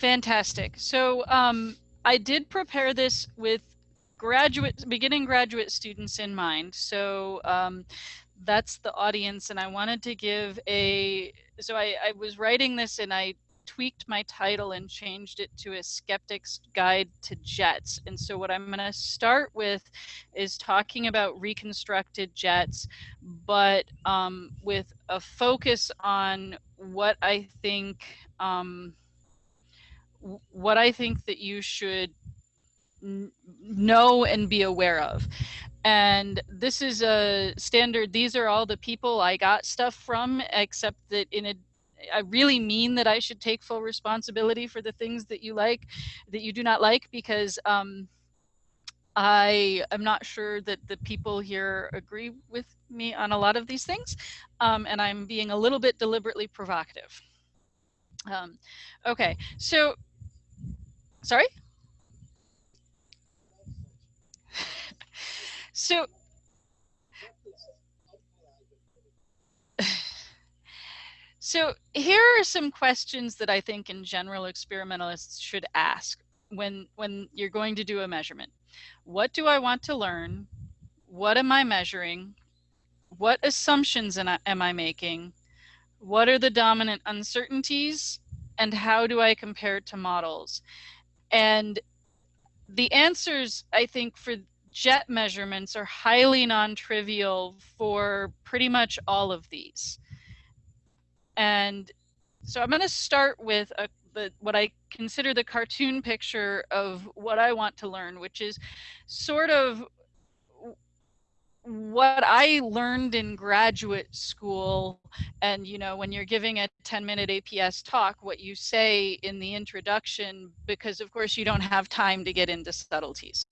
Fantastic. So um, I did prepare this with graduate, beginning graduate students in mind. So um, that's the audience, and I wanted to give a. So I, I was writing this, and I tweaked my title and changed it to a skeptic's guide to jets. And so what I'm going to start with is talking about reconstructed jets, but um, with a focus on what I think um, what I think that you should know and be aware of. And this is a standard. These are all the people I got stuff from, except that in a I really mean that I should take full responsibility for the things that you like, that you do not like, because um, I am not sure that the people here agree with me on a lot of these things, um, and I'm being a little bit deliberately provocative. Um, okay, so, sorry? so, So here are some questions that I think in general experimentalists should ask when when you're going to do a measurement. What do I want to learn? What am I measuring? What assumptions am I making? What are the dominant uncertainties? And how do I compare it to models? And the answers, I think, for jet measurements are highly non-trivial for pretty much all of these. And so I'm going to start with a, the, what I consider the cartoon picture of what I want to learn, which is sort of what I learned in graduate school. And, you know, when you're giving a 10 minute APS talk, what you say in the introduction, because of course you don't have time to get into subtleties.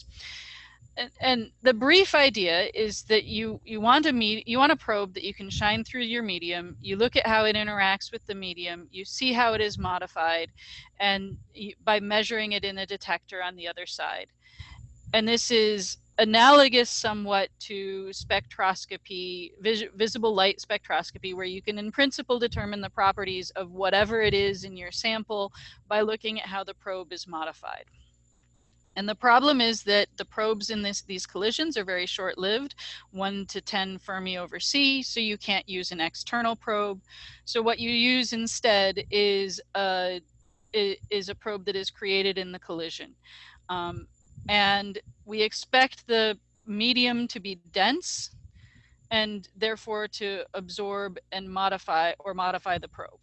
And, and the brief idea is that you you want a me you want a probe that you can shine through your medium. You look at how it interacts with the medium. You see how it is modified and you, by measuring it in a detector on the other side. And this is analogous somewhat to spectroscopy vis visible light spectroscopy where you can in principle determine the properties of whatever it is in your sample by looking at how the probe is modified and the problem is that the probes in this, these collisions are very short-lived, 1 to 10 Fermi over C, so you can't use an external probe. So what you use instead is a, is a probe that is created in the collision. Um, and we expect the medium to be dense and therefore to absorb and modify or modify the probe.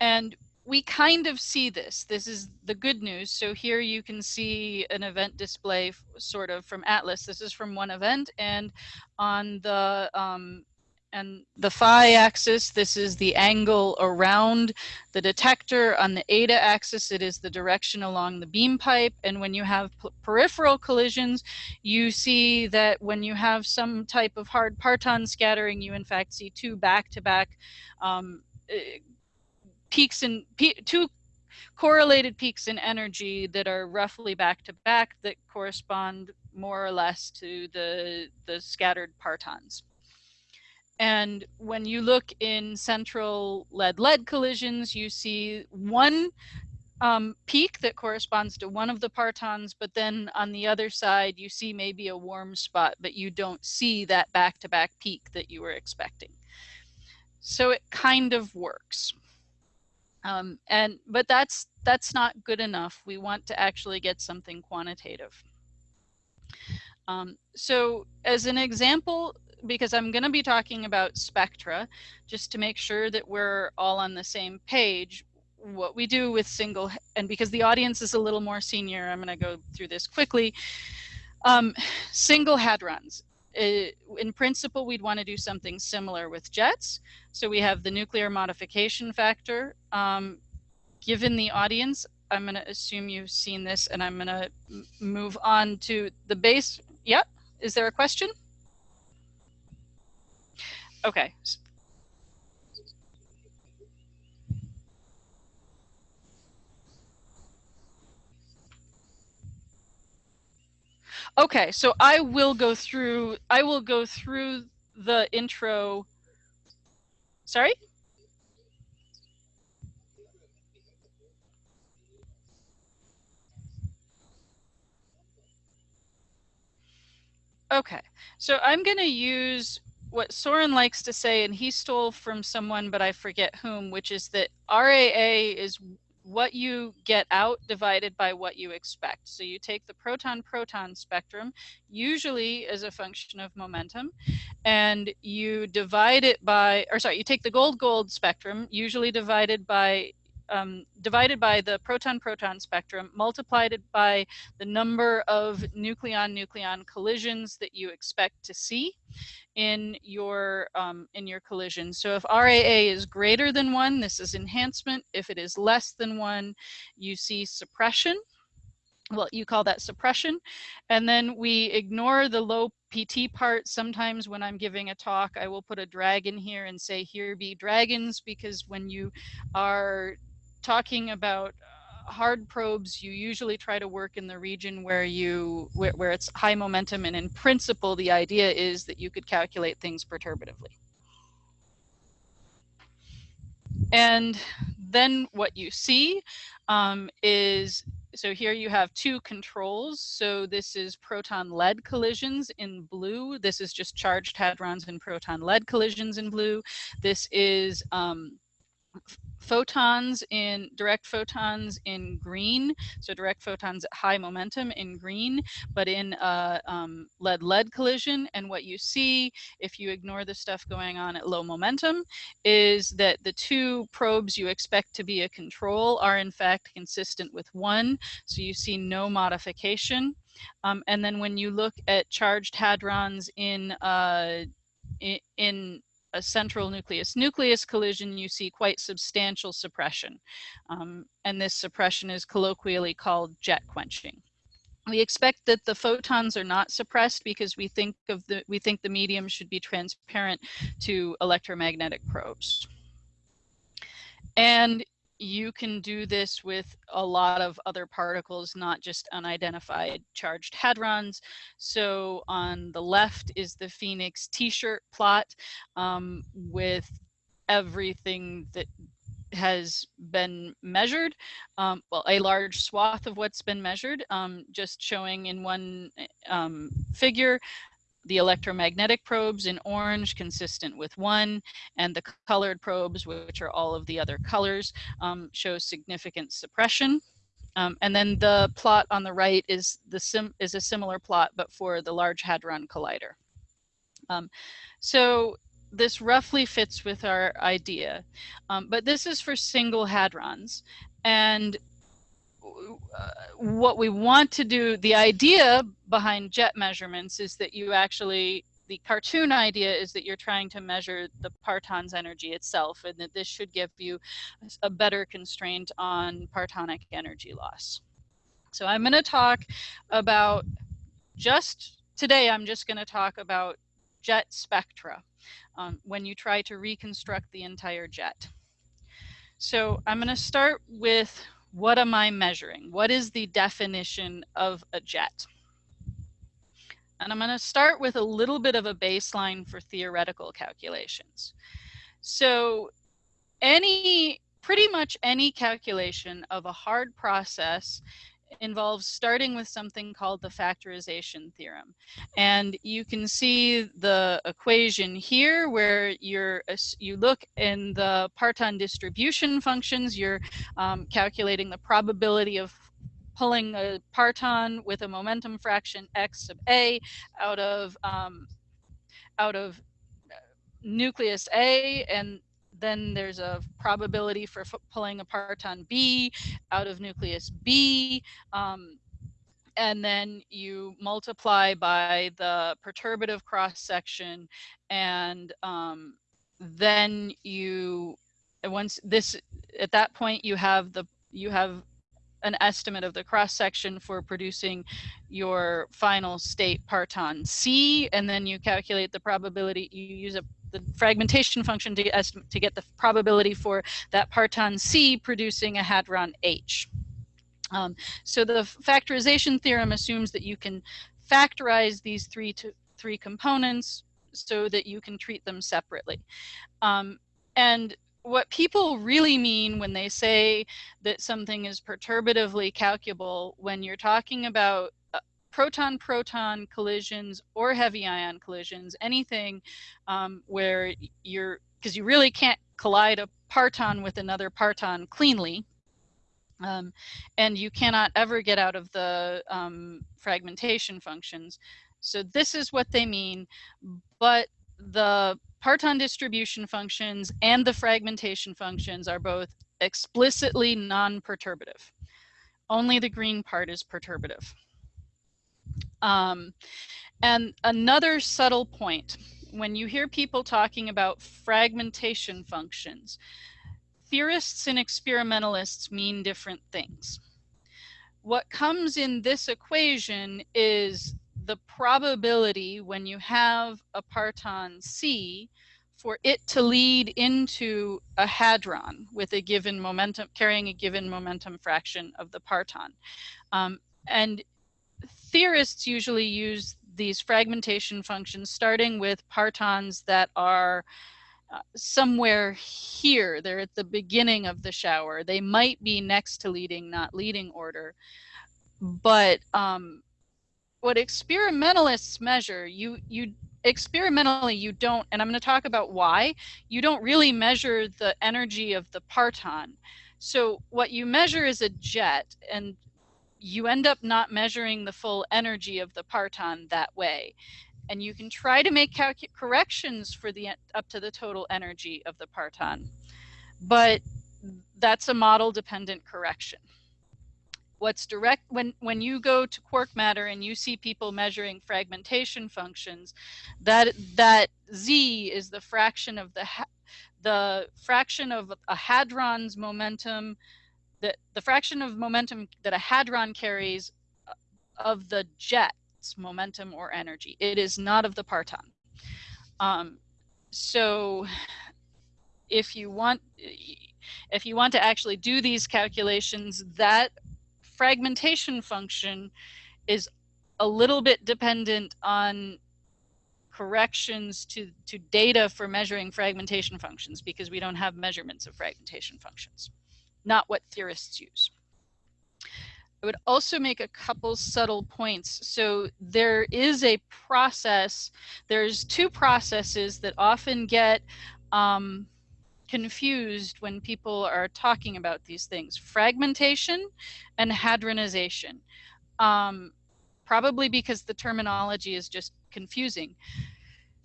And we kind of see this. This is the good news. So here you can see an event display sort of from Atlas. This is from one event and on the um, and the phi axis, this is the angle around the detector. On the eta axis, it is the direction along the beam pipe. And when you have peripheral collisions, you see that when you have some type of hard parton scattering, you in fact see two back-to-back -back, um, eh, peaks in two correlated peaks in energy that are roughly back to back that correspond more or less to the the scattered partons. And when you look in central lead-lead collisions, you see one um, peak that corresponds to one of the partons, but then on the other side, you see maybe a warm spot, but you don't see that back-to-back peak that you were expecting. So it kind of works. Um, and but that's that's not good enough. We want to actually get something quantitative. Um, so as an example, because I'm going to be talking about spectra, just to make sure that we're all on the same page, what we do with single, and because the audience is a little more senior, I'm going to go through this quickly. Um, single hadrons in principle, we'd want to do something similar with jets. So we have the nuclear modification factor. Um, given the audience, I'm going to assume you've seen this and I'm going to move on to the base. Yep. Is there a question? Okay. Okay, so I will go through I will go through the intro. Sorry? Okay, so I'm going to use what Soren likes to say, and he stole from someone, but I forget whom, which is that RAA is what you get out divided by what you expect. So you take the proton-proton spectrum, usually as a function of momentum, and you divide it by, or sorry, you take the gold-gold spectrum, usually divided by um, divided by the proton-proton spectrum, multiplied by the number of nucleon-nucleon collisions that you expect to see in your um, in your collision. So if RAA is greater than one, this is enhancement. If it is less than one, you see suppression. Well, you call that suppression. And then we ignore the low PT part. Sometimes when I'm giving a talk, I will put a dragon here and say, here be dragons, because when you are talking about uh, hard probes, you usually try to work in the region where you where, where it's high momentum, and in principle, the idea is that you could calculate things perturbatively. And then what you see um, is so here you have two controls. So this is proton lead collisions in blue. This is just charged hadrons and proton lead collisions in blue. This is um, photons in direct photons in green so direct photons at high momentum in green but in a um, lead lead collision. And what you see if you ignore the stuff going on at low momentum is that the two probes you expect to be a control are in fact consistent with one so you see no modification. Um, and then when you look at charged hadrons in uh, in, in a central nucleus nucleus collision, you see quite substantial suppression. Um, and this suppression is colloquially called jet quenching. We expect that the photons are not suppressed because we think of the we think the medium should be transparent to electromagnetic probes. And you can do this with a lot of other particles, not just unidentified charged hadrons. So on the left is the PHENIX t-shirt plot um, with everything that has been measured, um, well, a large swath of what's been measured, um, just showing in one um, figure the electromagnetic probes in orange consistent with one and the colored probes which are all of the other colors um, show significant suppression. Um, and then the plot on the right is the sim is a similar plot but for the large hadron collider. Um, so this roughly fits with our idea. Um, but this is for single hadrons. And uh, what we want to do, the idea behind jet measurements is that you actually, the cartoon idea is that you're trying to measure the parton's energy itself and that this should give you a better constraint on partonic energy loss. So I'm going to talk about just today, I'm just going to talk about jet spectra um, when you try to reconstruct the entire jet. So I'm going to start with what am I measuring? What is the definition of a jet? And I'm going to start with a little bit of a baseline for theoretical calculations. So any, pretty much any calculation of a hard process involves starting with something called the factorization theorem. And you can see the equation here where you're, you look in the parton distribution functions, you're um, calculating the probability of pulling a parton with a momentum fraction x sub a out of um, out of uh, nucleus A and then there's a probability for pulling a parton B out of nucleus B. Um, and then you multiply by the perturbative cross section and um, then you once this at that point you have the you have an estimate of the cross section for producing your final state parton C and then you calculate the probability you use a the fragmentation function to get, to get the probability for that parton C producing a hadron H. Um, so the factorization theorem assumes that you can factorize these three to three components so that you can treat them separately. Um, and what people really mean when they say that something is perturbatively calculable when you're talking about proton-proton collisions or heavy ion collisions, anything um, where you're, because you really can't collide a parton with another parton cleanly, um, and you cannot ever get out of the um, fragmentation functions. So this is what they mean, but the parton distribution functions and the fragmentation functions are both explicitly non-perturbative. Only the green part is perturbative. Um, and another subtle point, when you hear people talking about fragmentation functions, theorists and experimentalists mean different things. What comes in this equation is the probability when you have a parton C for it to lead into a hadron with a given momentum, carrying a given momentum fraction of the parton. Um, and theorists usually use these fragmentation functions starting with partons that are uh, somewhere here. They're at the beginning of the shower. They might be next to leading, not leading order. But um, what experimentalists measure, you you experimentally you don't, and I'm going to talk about why you don't really measure the energy of the parton. So what you measure is a jet, and you end up not measuring the full energy of the parton that way. And you can try to make corrections for the up to the total energy of the parton, but that's a model dependent correction what's direct when when you go to quark matter and you see people measuring fragmentation functions that that z is the fraction of the the fraction of a hadron's momentum the the fraction of momentum that a hadron carries uh, of the jet's momentum or energy. It is not of the parton. Um, so if you want if you want to actually do these calculations that fragmentation function is a little bit dependent on corrections to, to data for measuring fragmentation functions because we don't have measurements of fragmentation functions, not what theorists use. I would also make a couple subtle points. So there is a process, there's two processes that often get um, confused when people are talking about these things fragmentation and hadronization. Um, probably because the terminology is just confusing.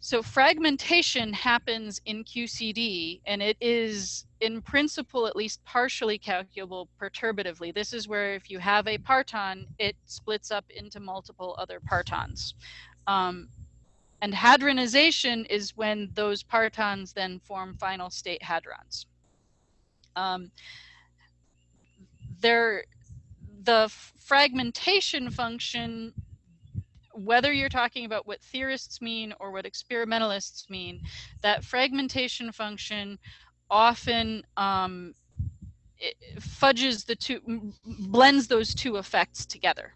So fragmentation happens in QCD and it is in principle at least partially calculable perturbatively. This is where if you have a parton, it splits up into multiple other partons. Um, and hadronization is when those partons then form final state hadrons. Um, there, the fragmentation function, whether you're talking about what theorists mean or what experimentalists mean, that fragmentation function often um, fudges the two, blends those two effects together.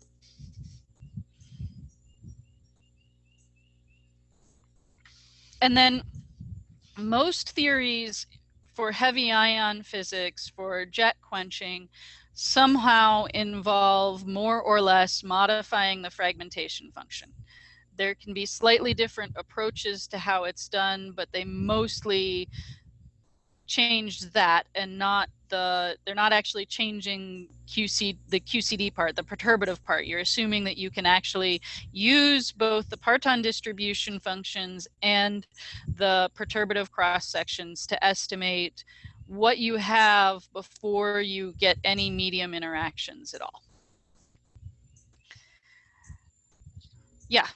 and then most theories for heavy ion physics, for jet quenching, somehow involve more or less modifying the fragmentation function. There can be slightly different approaches to how it's done, but they mostly change that and not the they're not actually changing QC the QCD part, the perturbative part. You're assuming that you can actually use both the parton distribution functions and the perturbative cross sections to estimate what you have before you get any medium interactions at all. Yeah.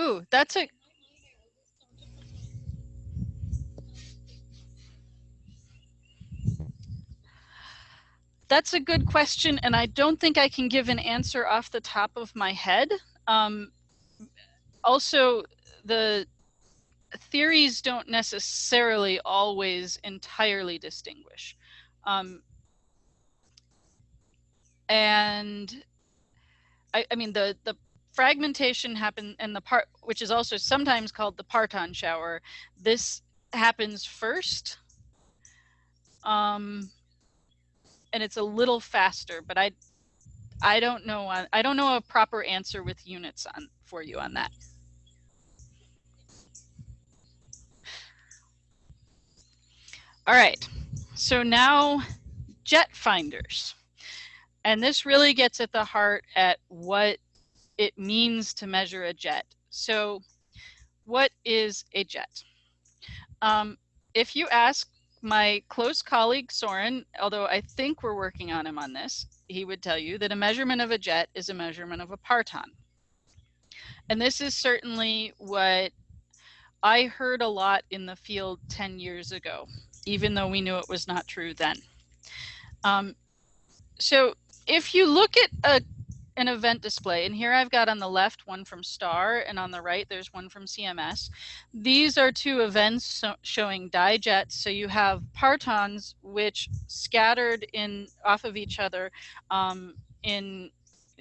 Ooh, that's a That's a good question, and I don't think I can give an answer off the top of my head. Um, also, the theories don't necessarily always entirely distinguish. Um, and I, I mean the the fragmentation happen and the part which is also sometimes called the parton shower this happens first um and it's a little faster but i i don't know i don't know a proper answer with units on for you on that all right so now jet finders and this really gets at the heart at what it means to measure a jet. So what is a jet? Um, if you ask my close colleague Soren, although I think we're working on him on this, he would tell you that a measurement of a jet is a measurement of a parton. And this is certainly what I heard a lot in the field 10 years ago, even though we knew it was not true then. Um, so if you look at a an event display and here I've got on the left one from STAR and on the right there's one from CMS. These are two events so showing dijets. So you have partons which scattered in off of each other um, in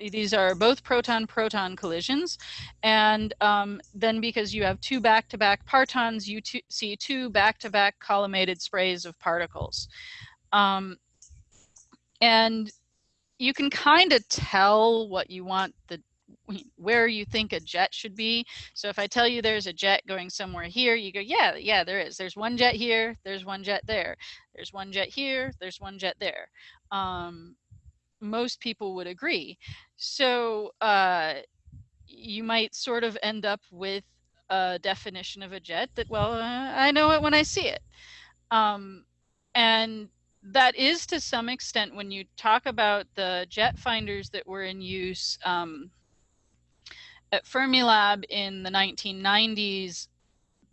these are both proton-proton collisions. And um, then because you have two back-to-back -back partons, you see two back-to-back -back collimated sprays of particles. Um, and you can kind of tell what you want the where you think a jet should be. So if I tell you there's a jet going somewhere here, you go, yeah, yeah, there is. There's one jet here, there's one jet there. There's one jet here, there's one jet there. Um, most people would agree. So uh, you might sort of end up with a definition of a jet that, well, uh, I know it when I see it. Um, and that is to some extent when you talk about the jet finders that were in use um, at Fermilab in the 1990s,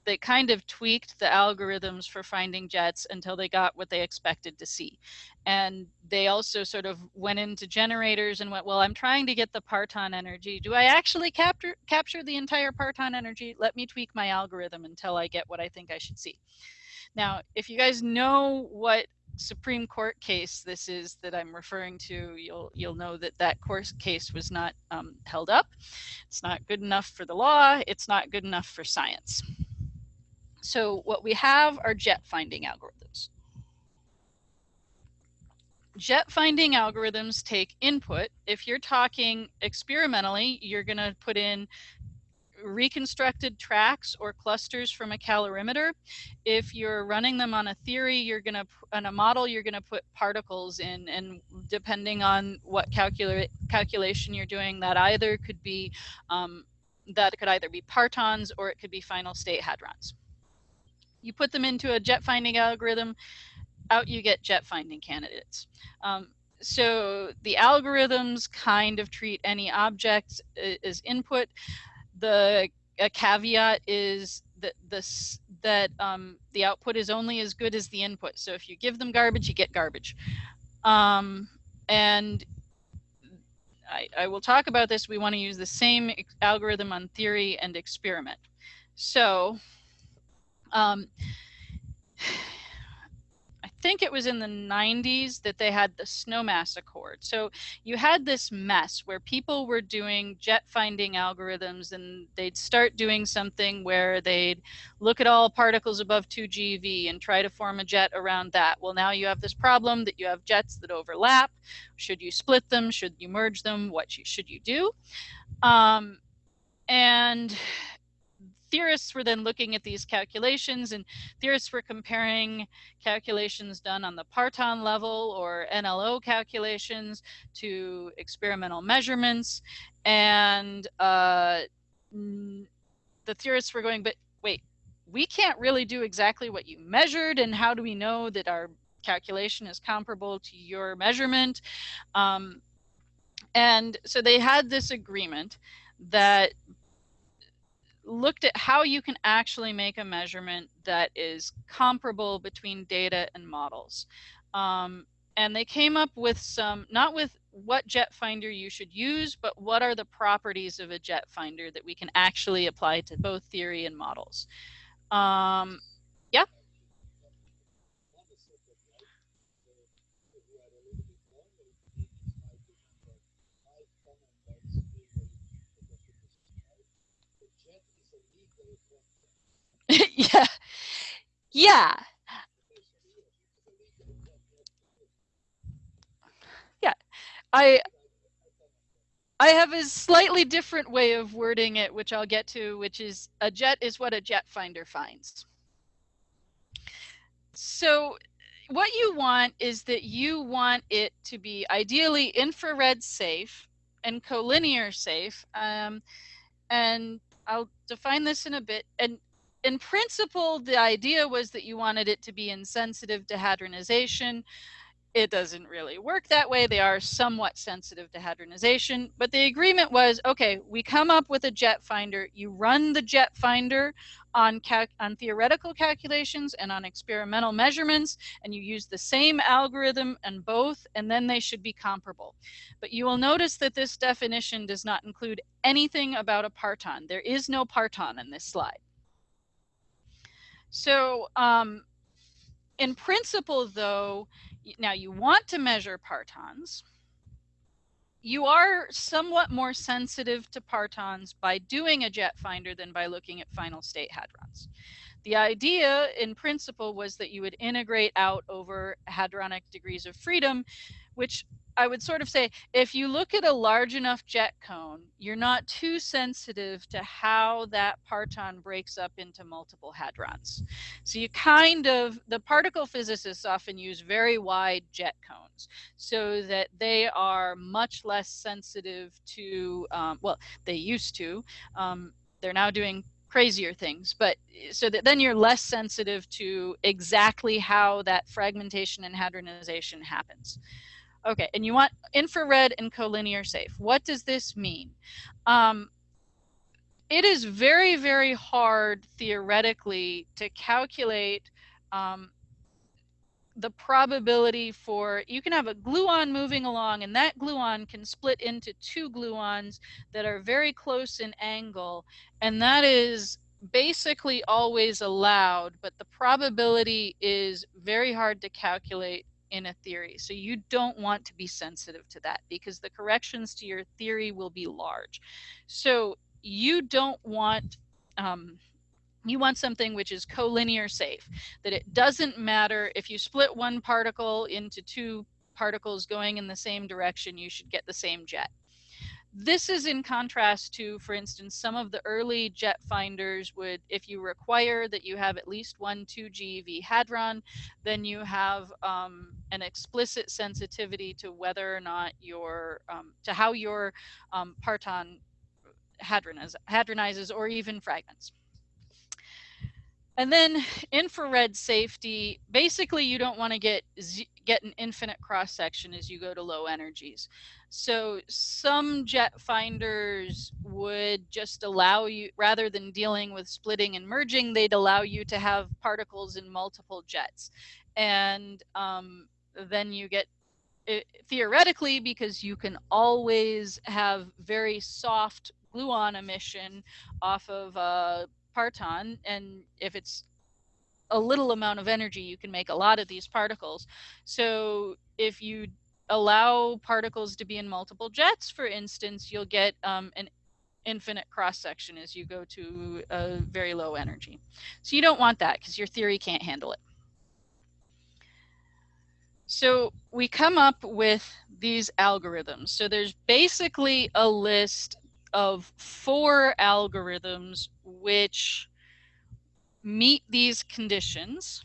they kind of tweaked the algorithms for finding jets until they got what they expected to see. And they also sort of went into generators and went, well, I'm trying to get the parton energy. Do I actually capture, capture the entire parton energy? Let me tweak my algorithm until I get what I think I should see. Now, if you guys know what Supreme Court case this is that I'm referring to, you'll you'll know that that court case was not um, held up. It's not good enough for the law. It's not good enough for science. So what we have are jet finding algorithms. Jet finding algorithms take input. If you're talking experimentally, you're going to put in reconstructed tracks or clusters from a calorimeter. If you're running them on a theory, you're going to, on a model, you're going to put particles in, and depending on what calcula calculation you're doing, that either could be, um, that could either be partons or it could be final state hadrons. You put them into a jet finding algorithm, out you get jet finding candidates. Um, so the algorithms kind of treat any object uh, as input the caveat is that this that um, the output is only as good as the input. So if you give them garbage, you get garbage. Um, and I, I, will talk about this. We want to use the same algorithm on theory and experiment. So um, think it was in the 90s that they had the snowmass accord. So you had this mess where people were doing jet finding algorithms and they'd start doing something where they'd look at all particles above 2 GeV and try to form a jet around that. Well, now you have this problem that you have jets that overlap. Should you split them? Should you merge them? What should you do? Um, and theorists were then looking at these calculations and theorists were comparing calculations done on the parton level or NLO calculations to experimental measurements. And uh, the theorists were going, but wait, we can't really do exactly what you measured. And how do we know that our calculation is comparable to your measurement? Um, and so they had this agreement that looked at how you can actually make a measurement that is comparable between data and models. Um, and they came up with some, not with what jet finder you should use, but what are the properties of a jet finder that we can actually apply to both theory and models. Um, yeah. Yeah. Yeah. Yeah. I I have a slightly different way of wording it, which I'll get to, which is a jet is what a jet finder finds. So what you want is that you want it to be ideally infrared safe and collinear safe. Um, and I'll define this in a bit. And in principle, the idea was that you wanted it to be insensitive to hadronization, it doesn't really work that way. They are somewhat sensitive to hadronization, but the agreement was, okay, we come up with a jet finder, you run the jet finder on, on theoretical calculations and on experimental measurements, and you use the same algorithm and both, and then they should be comparable. But you will notice that this definition does not include anything about a parton. There is no parton in this slide. So um, in principle, though, now you want to measure partons. You are somewhat more sensitive to partons by doing a jet finder than by looking at final state hadrons. The idea in principle was that you would integrate out over hadronic degrees of freedom, which I would sort of say if you look at a large enough jet cone, you're not too sensitive to how that parton breaks up into multiple hadrons. So you kind of, the particle physicists often use very wide jet cones so that they are much less sensitive to, um, well, they used to. Um, they're now doing crazier things but so that then you're less sensitive to exactly how that fragmentation and hadronization happens Okay, and you want infrared and collinear safe. What does this mean? Um, it is very, very hard theoretically to calculate um, the probability for, you can have a gluon moving along and that gluon can split into two gluons that are very close in angle. And that is basically always allowed, but the probability is very hard to calculate in a theory. So you don't want to be sensitive to that because the corrections to your theory will be large. So you don't want um, you want something which is collinear safe, that it doesn't matter if you split one particle into two particles going in the same direction, you should get the same jet. This is in contrast to, for instance, some of the early jet finders would, if you require that you have at least one 2 GeV hadron, then you have um, an explicit sensitivity to whether or not your, um, to how your um, parton hadroniz hadronizes or even fragments. And then infrared safety, basically you don't want to get get an infinite cross section as you go to low energies. So some jet finders would just allow you, rather than dealing with splitting and merging, they'd allow you to have particles in multiple jets. And um, then you get it, theoretically because you can always have very soft gluon emission off of a parton and if it's a little amount of energy you can make a lot of these particles so if you allow particles to be in multiple jets for instance you'll get um, an infinite cross section as you go to a very low energy so you don't want that because your theory can't handle it so we come up with these algorithms. So there's basically a list of four algorithms which meet these conditions.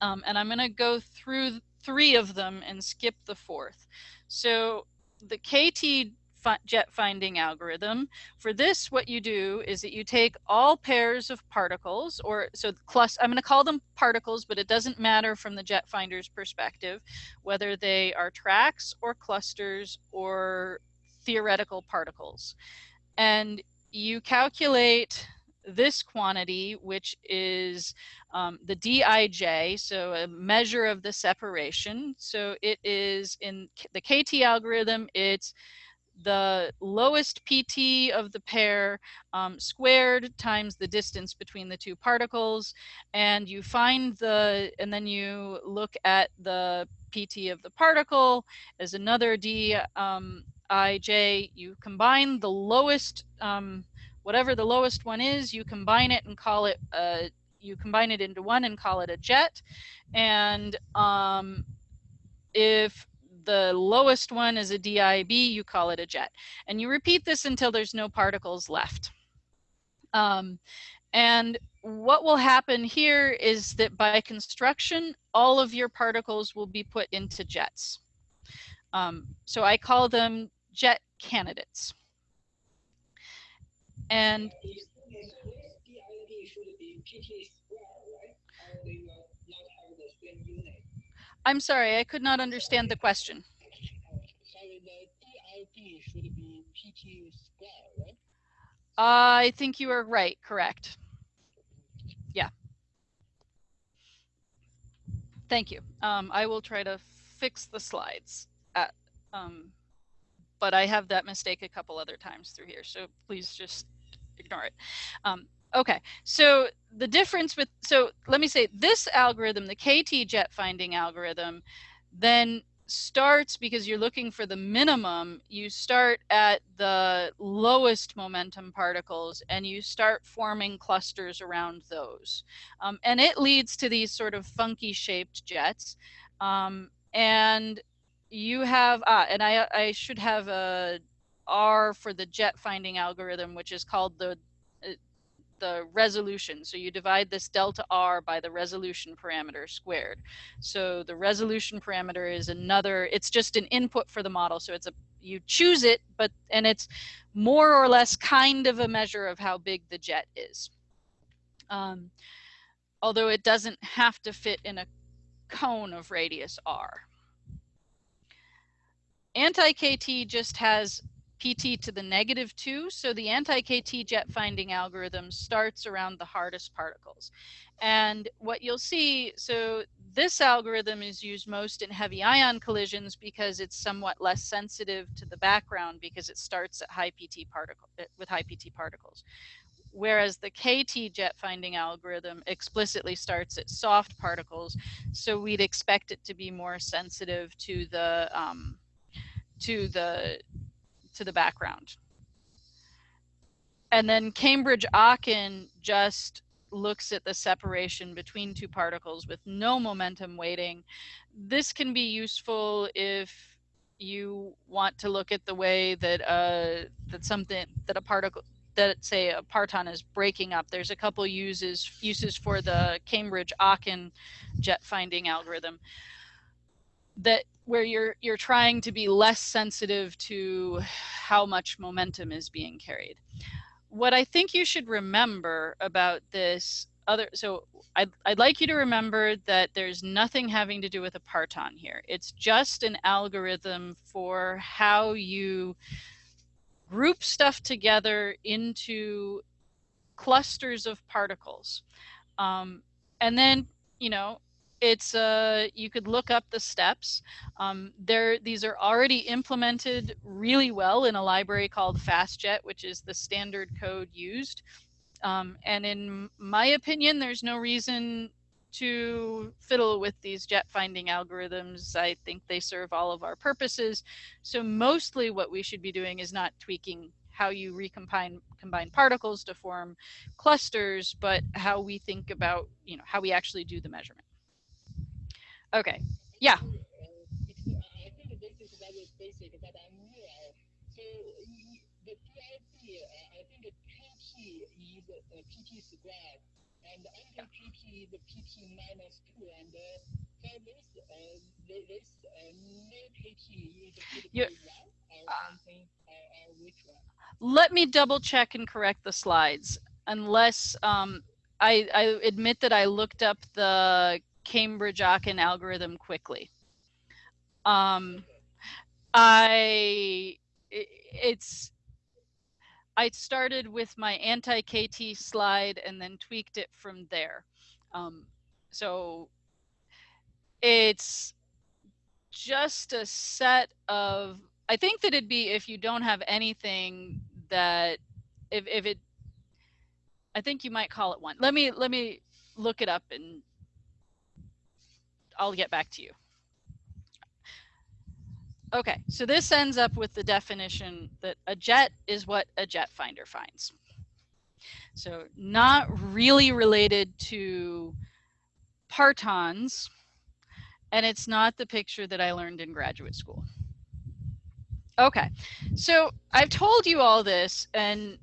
Um, and I'm going to go through three of them and skip the fourth. So the KT jet finding algorithm. For this, what you do is that you take all pairs of particles, or so clus I'm going to call them particles, but it doesn't matter from the jet finder's perspective, whether they are tracks or clusters or theoretical particles. And you calculate this quantity, which is um, the Dij, so a measure of the separation. So it is in the KT algorithm, it's the lowest PT of the pair um, squared times the distance between the two particles and you find the and then you look at the PT of the particle as another dij. um, you combine the lowest um, whatever the lowest one is you combine it and call it a you combine it into one and call it a jet. And um, if the lowest one is a DIB, you call it a jet. And you repeat this until there's no particles left. Um, and what will happen here is that by construction, all of your particles will be put into jets. Um, so I call them jet candidates. And I'm sorry, I could not understand the question. I think you are right, correct. Yeah. Thank you. Um, I will try to fix the slides. At, um, but I have that mistake a couple other times through here, so please just ignore it. Um, okay, so the difference with, so let me say this algorithm, the KT jet finding algorithm, then starts because you're looking for the minimum, you start at the lowest momentum particles and you start forming clusters around those. Um, and it leads to these sort of funky shaped jets. Um, and you have, ah, and I, I should have a R for the jet finding algorithm, which is called the the resolution. So you divide this delta R by the resolution parameter squared. So the resolution parameter is another, it's just an input for the model. So it's a, you choose it, but, and it's more or less kind of a measure of how big the jet is. Um, although it doesn't have to fit in a cone of radius R. Anti-KT just has pt to the negative 2. So the anti-KT jet finding algorithm starts around the hardest particles. And what you'll see, so this algorithm is used most in heavy ion collisions because it's somewhat less sensitive to the background because it starts at high PT particle eh, with high PT particles. Whereas the KT jet finding algorithm explicitly starts at soft particles, so we'd expect it to be more sensitive to the um, to the to the background. And then Cambridge Aachen just looks at the separation between two particles with no momentum weighting. This can be useful if you want to look at the way that uh, that something that a particle that say a parton is breaking up. There's a couple uses uses for the Cambridge Aachen jet finding algorithm that where you're you're trying to be less sensitive to how much momentum is being carried. What I think you should remember about this other so I'd, I'd like you to remember that there's nothing having to do with a parton here. It's just an algorithm for how you group stuff together into clusters of particles. Um, and then, you know, it's uh, you could look up the steps. Um, there, these are already implemented really well in a library called FastJet, which is the standard code used. Um, and in my opinion, there's no reason to fiddle with these jet finding algorithms. I think they serve all of our purposes. So mostly what we should be doing is not tweaking how you recombine combine particles to form clusters, but how we think about, you know, how we actually do the measurement. Okay. Yeah. the minus two and uh, for this uh, this uh, new is uh, which one? Let me double check and correct the slides unless um, I, I admit that I looked up the Cambridge Aachen algorithm quickly. Um, I it's I started with my anti-KT slide and then tweaked it from there. Um, so it's just a set of I think that it'd be if you don't have anything that if if it I think you might call it one. Let me let me look it up and I'll get back to you. Okay, so this ends up with the definition that a jet is what a jet finder finds. So not really related to partons, and it's not the picture that I learned in graduate school. Okay, so I've told you all this, and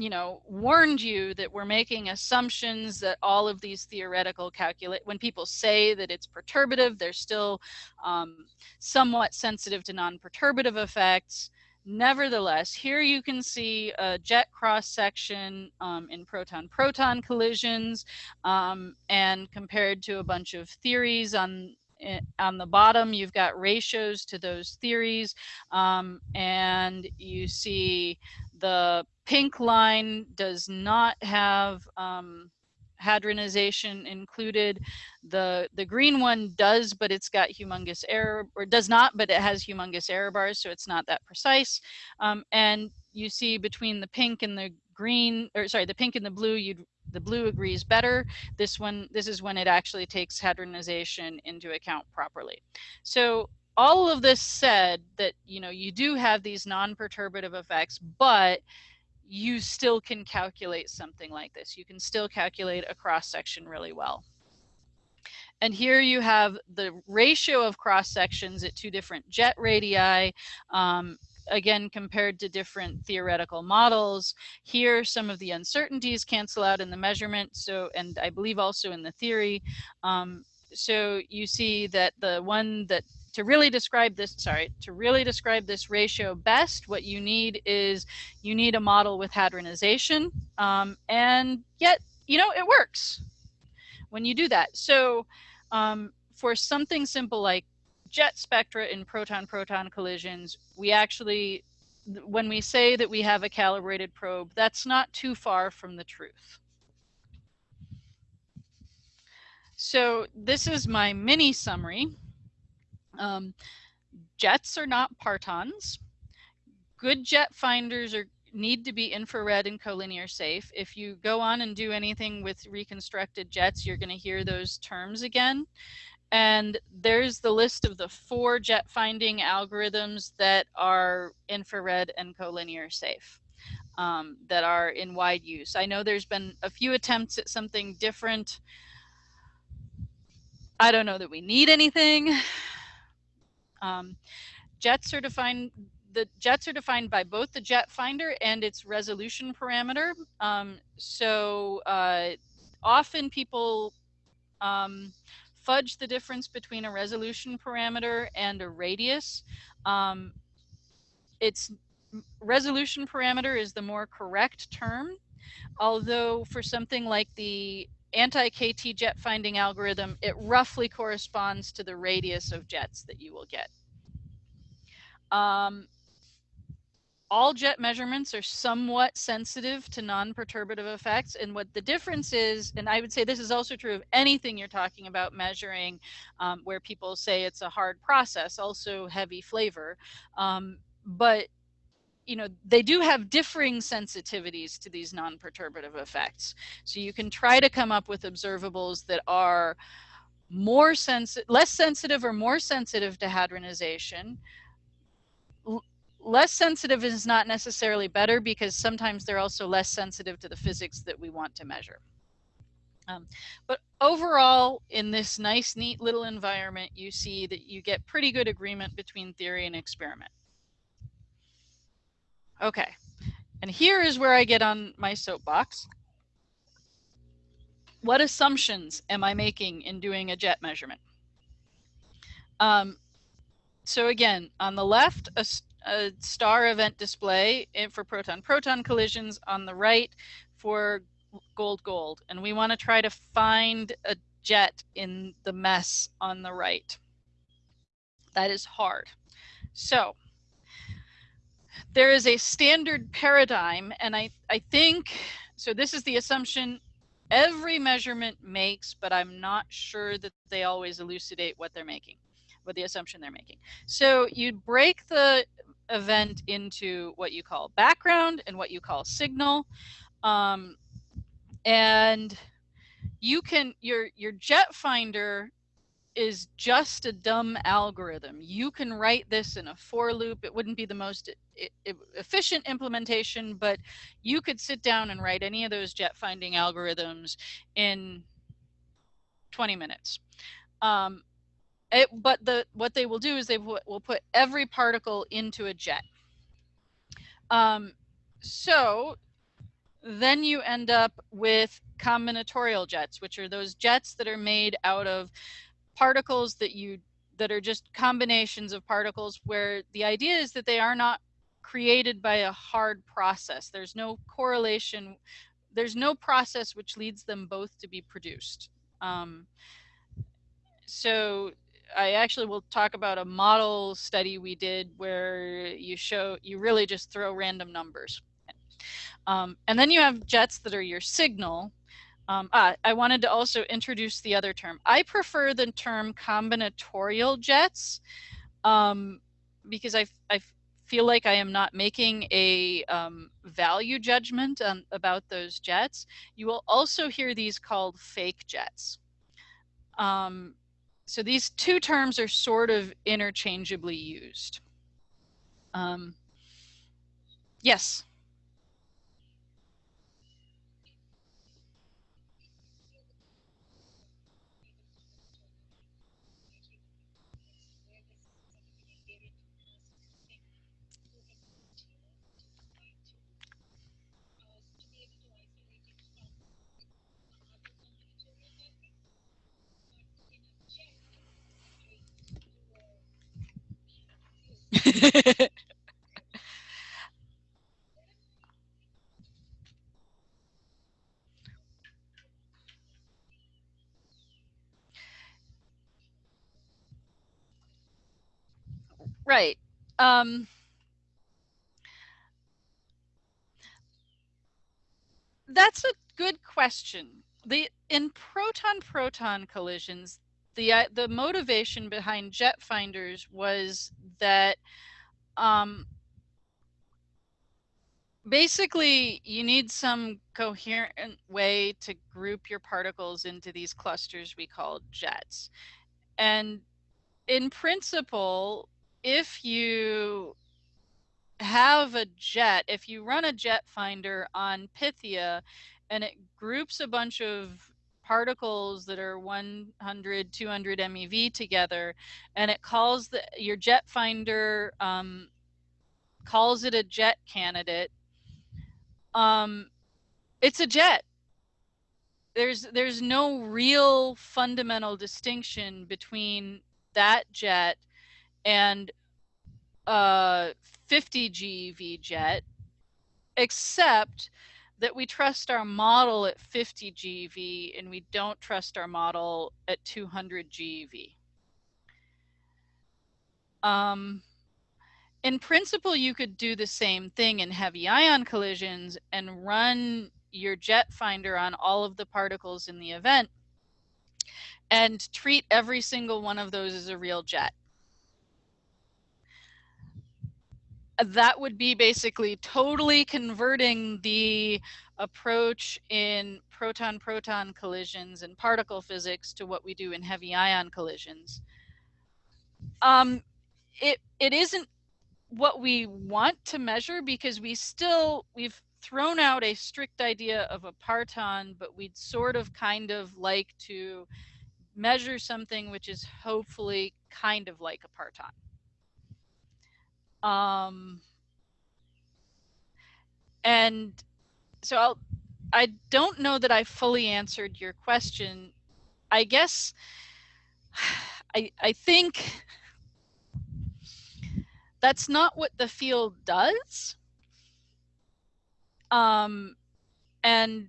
you know, warned you that we're making assumptions that all of these theoretical calculate, when people say that it's perturbative, they're still um, somewhat sensitive to non-perturbative effects. Nevertheless, here you can see a jet cross section um, in proton-proton collisions um, and compared to a bunch of theories on eh, on the bottom, you've got ratios to those theories, um, and you see the pink line does not have um, hadronization included. The the green one does, but it's got humongous error, or does not, but it has humongous error bars, so it's not that precise. Um, and you see between the pink and the green, or sorry, the pink and the blue, you'd the blue agrees better. This one, this is when it actually takes hadronization into account properly. So all of this said that you know you do have these non-perturbative effects, but you still can calculate something like this. You can still calculate a cross section really well. And here you have the ratio of cross sections at two different jet radii, um, again, compared to different theoretical models. Here, some of the uncertainties cancel out in the measurement. So, and I believe also in the theory. Um, so you see that the one that to really describe this, sorry, to really describe this ratio best, what you need is you need a model with hadronization. Um, and yet, you know, it works when you do that. So um, for something simple like jet spectra in proton-proton collisions, we actually, when we say that we have a calibrated probe, that's not too far from the truth. So this is my mini summary. Um, jets are not partons. Good jet finders are need to be infrared and collinear safe. If you go on and do anything with reconstructed jets, you're going to hear those terms again. And there's the list of the four jet finding algorithms that are infrared and collinear safe. Um, that are in wide use. I know there's been a few attempts at something different. I don't know that we need anything. Um, jets are defined the jets are defined by both the jet finder and its resolution parameter. Um, so uh, often people um, fudge the difference between a resolution parameter and a radius. Um, its resolution parameter is the more correct term, although for something like the anti-KT jet finding algorithm, it roughly corresponds to the radius of jets that you will get. Um, all jet measurements are somewhat sensitive to non-perturbative effects and what the difference is and i would say this is also true of anything you're talking about measuring um, where people say it's a hard process also heavy flavor um, but you know, they do have differing sensitivities to these non-perturbative effects. So you can try to come up with observables that are more sensitive, less sensitive or more sensitive to hadronization. L less sensitive is not necessarily better because sometimes they're also less sensitive to the physics that we want to measure. Um, but overall, in this nice, neat little environment, you see that you get pretty good agreement between theory and experiment. Okay, and here is where I get on my soapbox. What assumptions am I making in doing a jet measurement? Um, so again, on the left, a, a star event display for proton-proton collisions. On the right, for gold-gold. And we want to try to find a jet in the mess on the right. That is hard. So there is a standard paradigm, and I, I think, so this is the assumption every measurement makes, but I'm not sure that they always elucidate what they're making, what the assumption they're making. So you break the event into what you call background and what you call signal. Um, and you can, your, your jet finder is just a dumb algorithm. You can write this in a for loop. It wouldn't be the most efficient implementation, but you could sit down and write any of those jet finding algorithms in 20 minutes. Um, it, but the what they will do is they will put every particle into a jet. Um, so then you end up with combinatorial jets, which are those jets that are made out of particles that you that are just combinations of particles where the idea is that they are not created by a hard process. There's no correlation. There's no process which leads them both to be produced. Um, so I actually will talk about a model study we did where you show you really just throw random numbers. Um, and then you have jets that are your signal. Um, ah, I wanted to also introduce the other term. I prefer the term combinatorial jets um, because I, I feel like I am not making a um, value judgment on, about those jets. You will also hear these called fake jets. Um, so these two terms are sort of interchangeably used. Um, yes. right. Um, that's a good question. The in proton-proton collisions, the uh, the motivation behind jet finders was that um, basically you need some coherent way to group your particles into these clusters we call jets. And in principle, if you have a jet, if you run a jet finder on Pythia and it groups a bunch of particles that are 100, 200 MeV together, and it calls the your jet finder um, calls it a jet candidate. Um, it's a jet. There's there's no real fundamental distinction between that jet and a 50 GeV jet, except that we trust our model at 50 GeV and we don't trust our model at 200 GeV. Um, in principle, you could do the same thing in heavy ion collisions and run your jet finder on all of the particles in the event and treat every single one of those as a real jet. That would be basically totally converting the approach in proton-proton collisions and particle physics to what we do in heavy ion collisions. Um, it, it isn't what we want to measure because we still, we've thrown out a strict idea of a parton, but we'd sort of kind of like to measure something which is hopefully kind of like a parton. Um, and so I'll, I don't know that I fully answered your question. I guess I, I think that's not what the field does. Um, and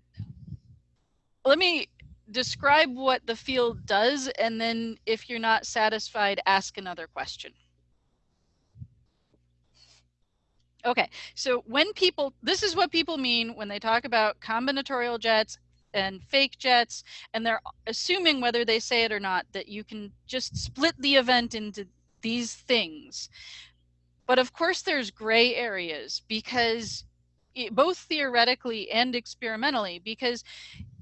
let me describe what the field does, and then if you're not satisfied, ask another question. Okay, so when people, this is what people mean when they talk about combinatorial jets and fake jets, and they're assuming whether they say it or not that you can just split the event into these things. But of course, there's gray areas because both theoretically and experimentally because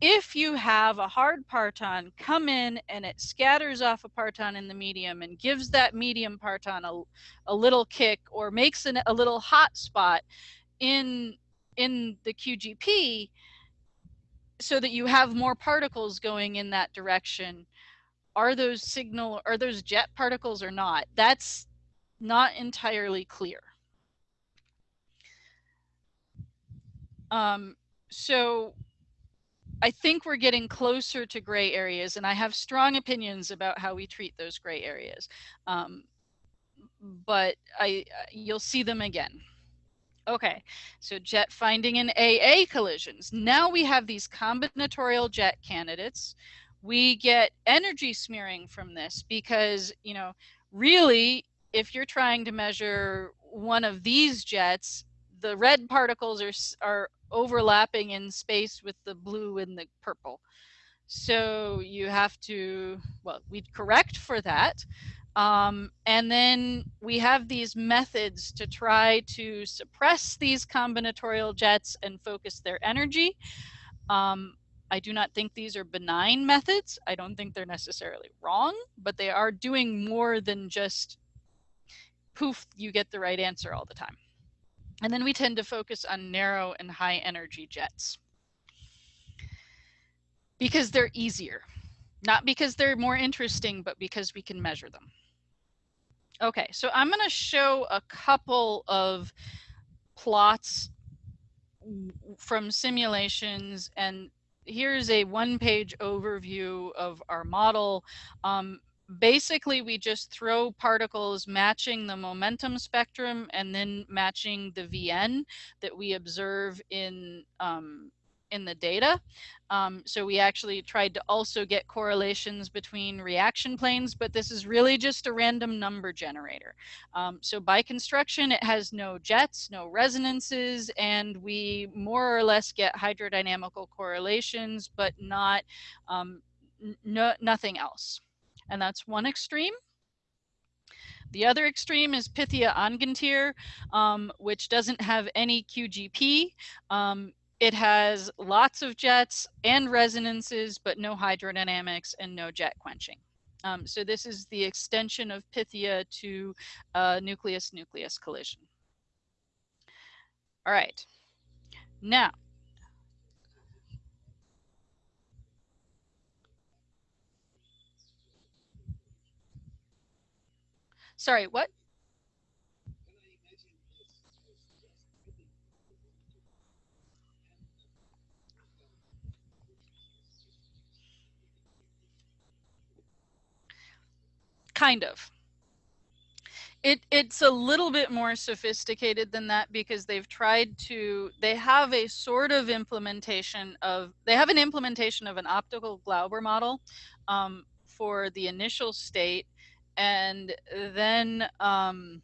if you have a hard parton come in and it scatters off a parton in the medium and gives that medium parton a, a little kick or makes an, a little hot spot in in the QGP so that you have more particles going in that direction are those signal are those jet particles or not? That's not entirely clear um, so I think we're getting closer to gray areas, and I have strong opinions about how we treat those gray areas. Um, but I, you'll see them again. Okay, so jet finding in AA collisions. Now we have these combinatorial jet candidates. We get energy smearing from this because, you know, really, if you're trying to measure one of these jets, the red particles are, are overlapping in space with the blue and the purple. So you have to, well, we'd correct for that. Um, and then we have these methods to try to suppress these combinatorial jets and focus their energy. Um, I do not think these are benign methods. I don't think they're necessarily wrong, but they are doing more than just poof, you get the right answer all the time. And then we tend to focus on narrow and high energy jets because they're easier. Not because they're more interesting, but because we can measure them. Okay, so I'm going to show a couple of plots from simulations and here's a one page overview of our model. Um, basically we just throw particles matching the momentum spectrum and then matching the VN that we observe in um, in the data. Um, so we actually tried to also get correlations between reaction planes, but this is really just a random number generator. Um, so by construction, it has no jets, no resonances, and we more or less get hydrodynamical correlations, but not um, no, nothing else and that's one extreme. The other extreme is Pythia Angantyr, um, which doesn't have any QGP. Um, it has lots of jets and resonances, but no hydrodynamics and no jet quenching. Um, so this is the extension of Pythia to nucleus-nucleus collision. All right. Now, Sorry, what? Kind of. It, it's a little bit more sophisticated than that because they've tried to they have a sort of implementation of they have an implementation of an optical Glauber model um, for the initial state and then um,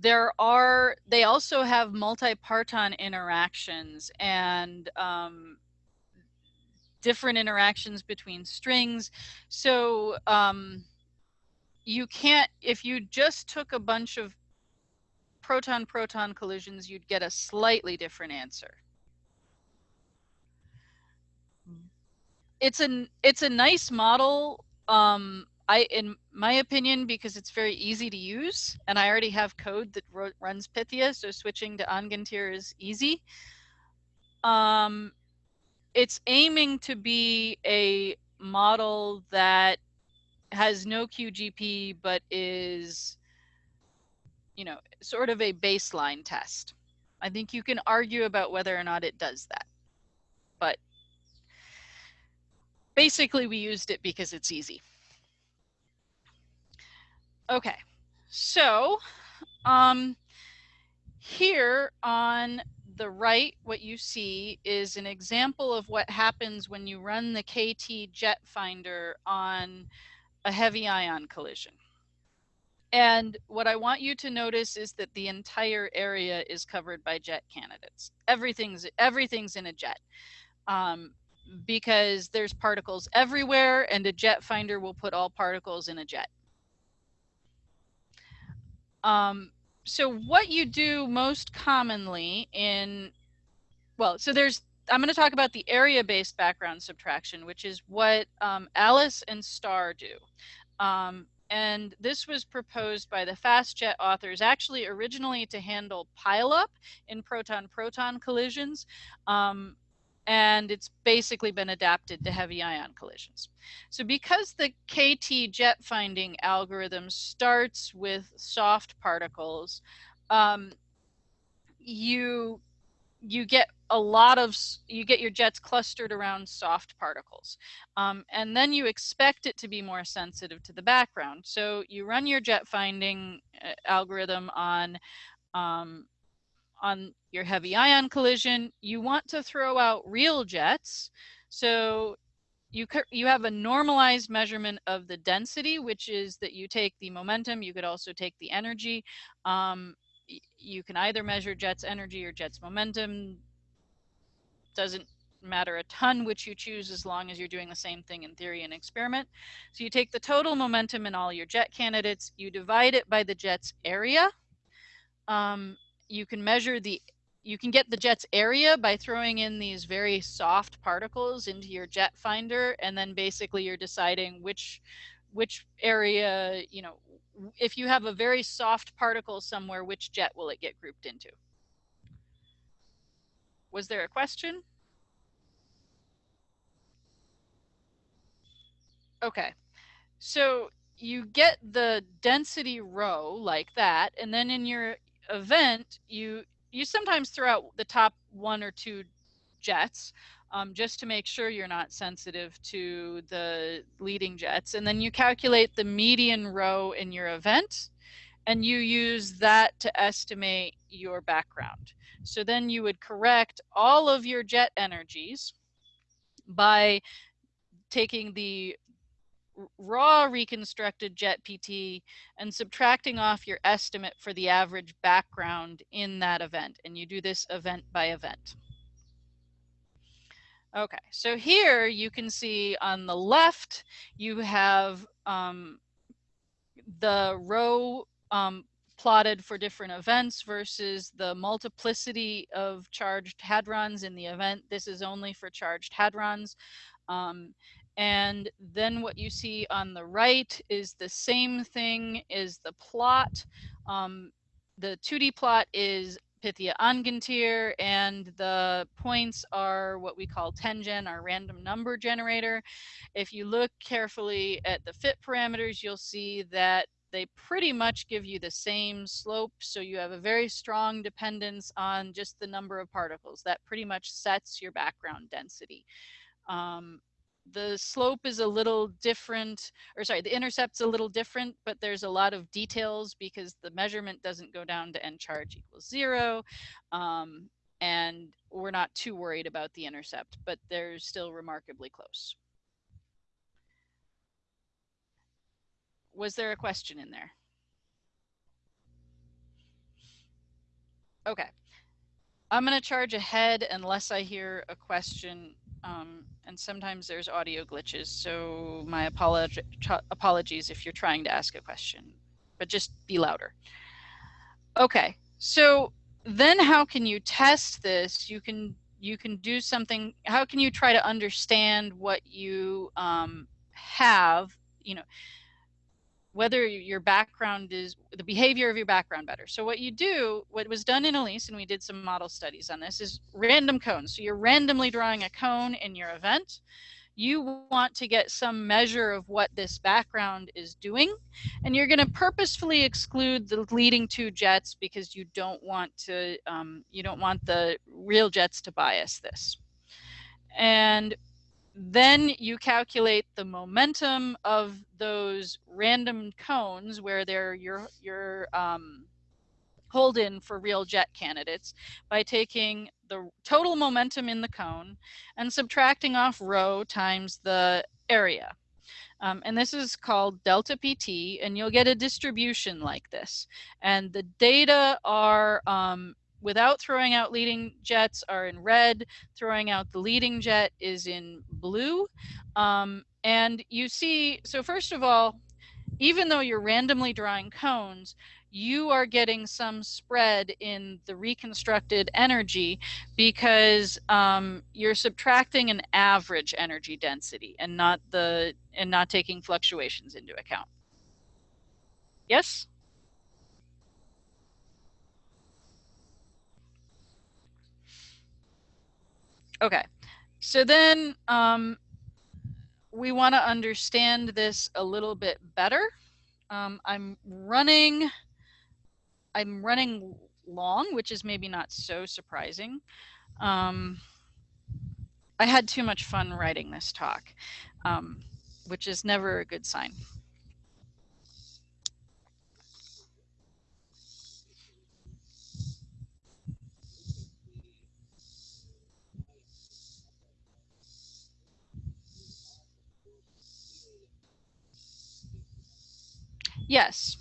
there are they also have multi-parton interactions and um, different interactions between strings. So um, you can't if you just took a bunch of proton proton collisions you'd get a slightly different answer. It's an it's a nice model um I, in my opinion, because it's very easy to use, and I already have code that runs Pythia, so switching to Angantyr is easy. Um, it's aiming to be a model that has no QGP, but is, you know, sort of a baseline test. I think you can argue about whether or not it does that, but basically we used it because it's easy. Okay, so um, here on the right, what you see is an example of what happens when you run the KT jet finder on a heavy ion collision. And what I want you to notice is that the entire area is covered by jet candidates. Everything's everything's in a jet. Um, because there's particles everywhere and a jet finder will put all particles in a jet. Um, so what you do most commonly in well so there's i'm going to talk about the area based background subtraction which is what um, alice and Star do um, and this was proposed by the FastJet authors actually originally to handle pileup in proton-proton collisions. Um, and it's basically been adapted to heavy ion collisions. So because the KT jet finding algorithm starts with soft particles, um, you you get a lot of you get your jets clustered around soft particles um, and then you expect it to be more sensitive to the background so you run your jet finding uh, algorithm on um, on your heavy ion collision you want to throw out real jets so you you have a normalized measurement of the density which is that you take the momentum you could also take the energy um, you can either measure jet's energy or jet's momentum doesn't matter a ton which you choose as long as you're doing the same thing in theory and experiment. So you take the total momentum in all your jet candidates, you divide it by the jet's area. Um, you can measure the, you can get the jet's area by throwing in these very soft particles into your jet finder and then basically you're deciding which, which area, you know, if you have a very soft particle somewhere, which jet will it get grouped into? Was there a question? Okay, so you get the density rho like that, and then in your event, you you sometimes throw out the top one or two jets um, just to make sure you're not sensitive to the leading jets. And then you calculate the median rho in your event, and you use that to estimate your background. So then you would correct all of your jet energies by taking the raw reconstructed jet PT and subtracting off your estimate for the average background in that event. And you do this event by event. Okay, so here you can see on the left, you have um, the rho um, plotted for different events versus the multiplicity of charged hadrons in the event. This is only for charged hadrons. Um, and then what you see on the right is the same thing as the plot. Um, the 2D plot is Pythia Angantyr, and the points are what we call tengen, our random number generator. If you look carefully at the fit parameters, you'll see that they pretty much give you the same slope. So you have a very strong dependence on just the number of particles. That pretty much sets your background density. Um, the slope is a little different, or sorry, the intercept's a little different, but there's a lot of details because the measurement doesn't go down to n charge equals zero. Um, and we're not too worried about the intercept, but they're still remarkably close. Was there a question in there? Okay. I'm going to charge ahead unless I hear a question. Um, and sometimes there's audio glitches. So my apolog apologies if you're trying to ask a question, but just be louder. Okay. So then how can you test this? You can you can do something. How can you try to understand what you um, have? You know, whether your background is the behavior of your background better. So what you do, what was done in ALICE, and we did some model studies on this, is random cones. So you're randomly drawing a cone in your event. You want to get some measure of what this background is doing, and you're going to purposefully exclude the leading two jets because you don't want to, um, you don't want the real jets to bias this. And then you calculate the momentum of those random cones where they're your your um, hold in for real jet candidates by taking the total momentum in the cone and subtracting off rho times the area. Um, and this is called delta PT, and you'll get a distribution like this. And the data are um, without throwing out leading jets are in red. Throwing out the leading jet is in blue. Um, and you see, so first of all, even though you're randomly drawing cones, you are getting some spread in the reconstructed energy because um, you're subtracting an average energy density and not the and not taking fluctuations into account. Yes? Okay, so then um, we want to understand this a little bit better. Um, I'm running I'm running long, which is maybe not so surprising. Um, I had too much fun writing this talk, um, which is never a good sign. Yes.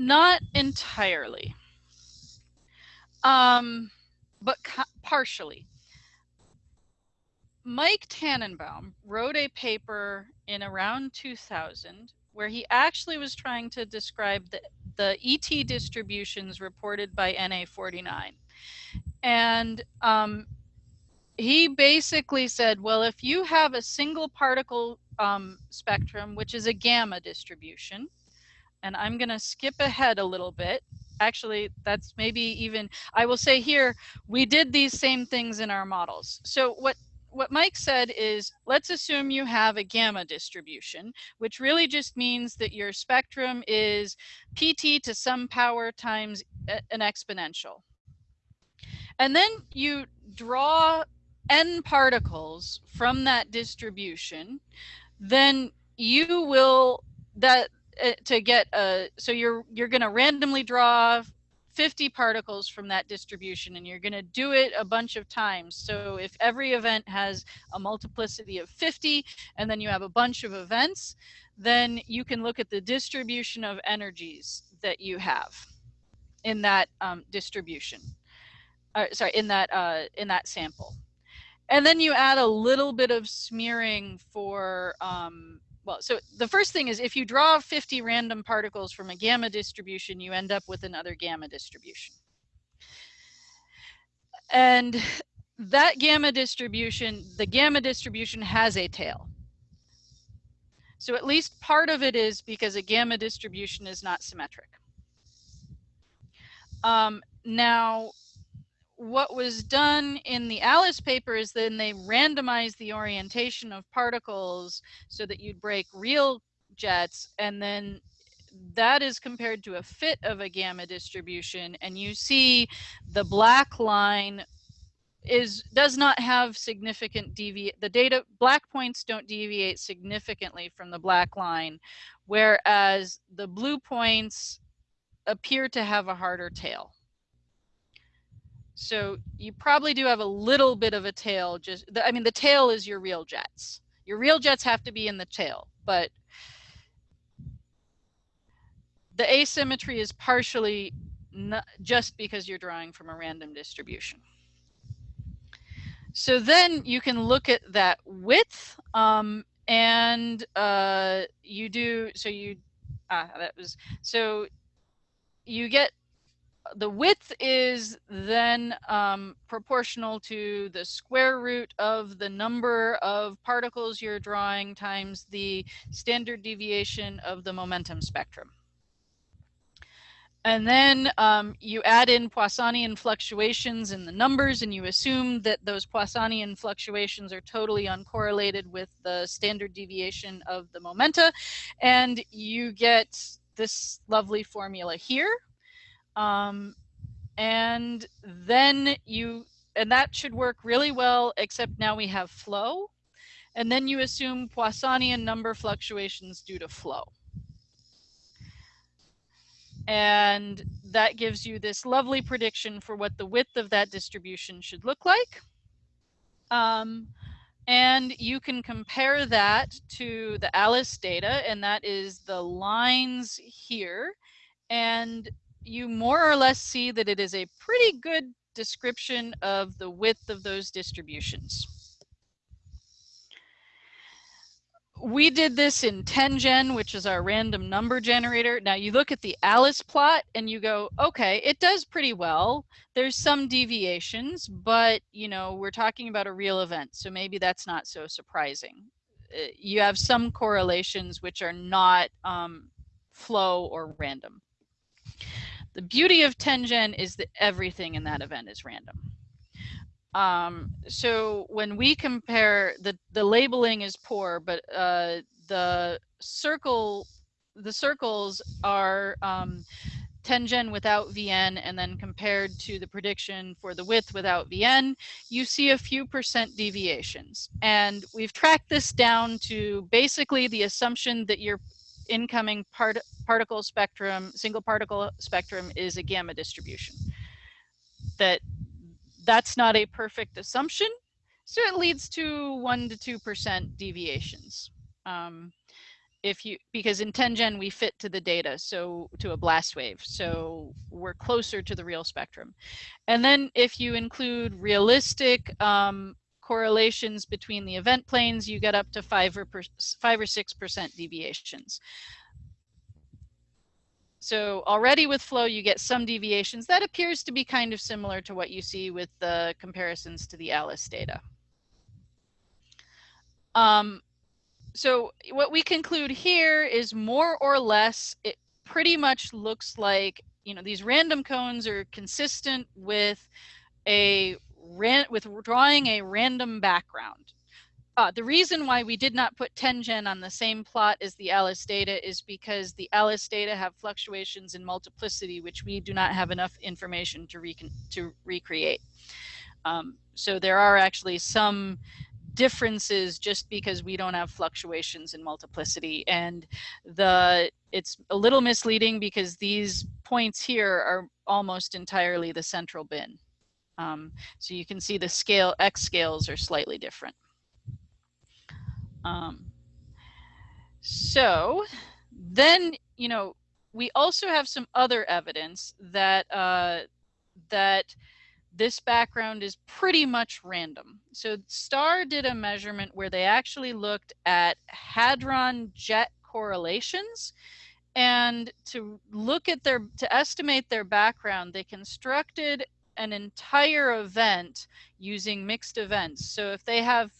Not entirely. Um, but partially. Mike Tannenbaum wrote a paper in around 2000 where he actually was trying to describe the, the ET distributions reported by NA49. And um, he basically said, well, if you have a single particle um, spectrum, which is a gamma distribution, and I'm going to skip ahead a little bit. Actually, that's maybe even, I will say here, we did these same things in our models. So what what Mike said is, let's assume you have a gamma distribution, which really just means that your spectrum is PT to some power times an exponential. And then you draw n particles from that distribution, then you will, that to get a so you're you're going to randomly draw 50 particles from that distribution and you're going to do it a bunch of times. So if every event has a multiplicity of 50 and then you have a bunch of events then you can look at the distribution of energies that you have in that um, distribution uh, sorry in that uh, in that sample. And then you add a little bit of smearing for um, well, so the first thing is if you draw 50 random particles from a gamma distribution, you end up with another gamma distribution. And that gamma distribution, the gamma distribution has a tail. So at least part of it is because a gamma distribution is not symmetric. Um, now, what was done in the Alice paper is then they randomized the orientation of particles so that you'd break real jets and then that is compared to a fit of a gamma distribution and you see the black line is does not have significant deviate the data black points don't deviate significantly from the black line whereas the blue points appear to have a harder tail so you probably do have a little bit of a tail. Just the, I mean, the tail is your real jets. Your real jets have to be in the tail, but the asymmetry is partially not just because you're drawing from a random distribution. So then you can look at that width um, and uh, you do, so you, ah, that was, so you get the width is then um, proportional to the square root of the number of particles you're drawing times the standard deviation of the momentum spectrum. And then um, you add in Poissonian fluctuations in the numbers and you assume that those Poissonian fluctuations are totally uncorrelated with the standard deviation of the momenta. And you get this lovely formula here um, and then you and that should work really well, except now we have flow. And then you assume Poissonian number fluctuations due to flow. And that gives you this lovely prediction for what the width of that distribution should look like. Um, and you can compare that to the ALICE data, and that is the lines here. And you more or less see that it is a pretty good description of the width of those distributions. we did this in TenGen, which is our random number generator. Now you look at the Alice plot and you go, okay, it does pretty well. There's some deviations, but you know, we're talking about a real event. So maybe that's not so surprising. Uh, you have some correlations which are not um, flow or random. The beauty of TenGen is that everything in that event is random. Um, so when we compare the the labeling is poor, but uh, the circle the circles are um, TenGen without VN and then compared to the prediction for the width without VN, you see a few percent deviations. And we've tracked this down to basically the assumption that your incoming part particle spectrum, single particle spectrum is a gamma distribution. That that's not a perfect assumption. So it leads to one to two percent deviations. Um, if you because in TenGen we fit to the data, so to a blast wave, so we're closer to the real spectrum. And then if you include realistic um, correlations between the event planes, you get up to five or per, five or six percent deviations. So already with flow, you get some deviations. That appears to be kind of similar to what you see with the comparisons to the ALICE data. Um, so what we conclude here is more or less, it pretty much looks like, you know, these random cones are consistent with a ran with drawing a random background. Uh, the reason why we did not put TenGen on the same plot as the Alice data is because the Alice data have fluctuations in multiplicity, which we do not have enough information to, re to recreate. Um, so there are actually some differences just because we don't have fluctuations in multiplicity and the it's a little misleading because these points here are almost entirely the central bin um, so you can see the scale x scales are slightly different um, so then, you know, we also have some other evidence that uh, that this background is pretty much random. So STAR did a measurement where they actually looked at hadron jet correlations and to look at their to estimate their background they constructed an entire event using mixed events so if they have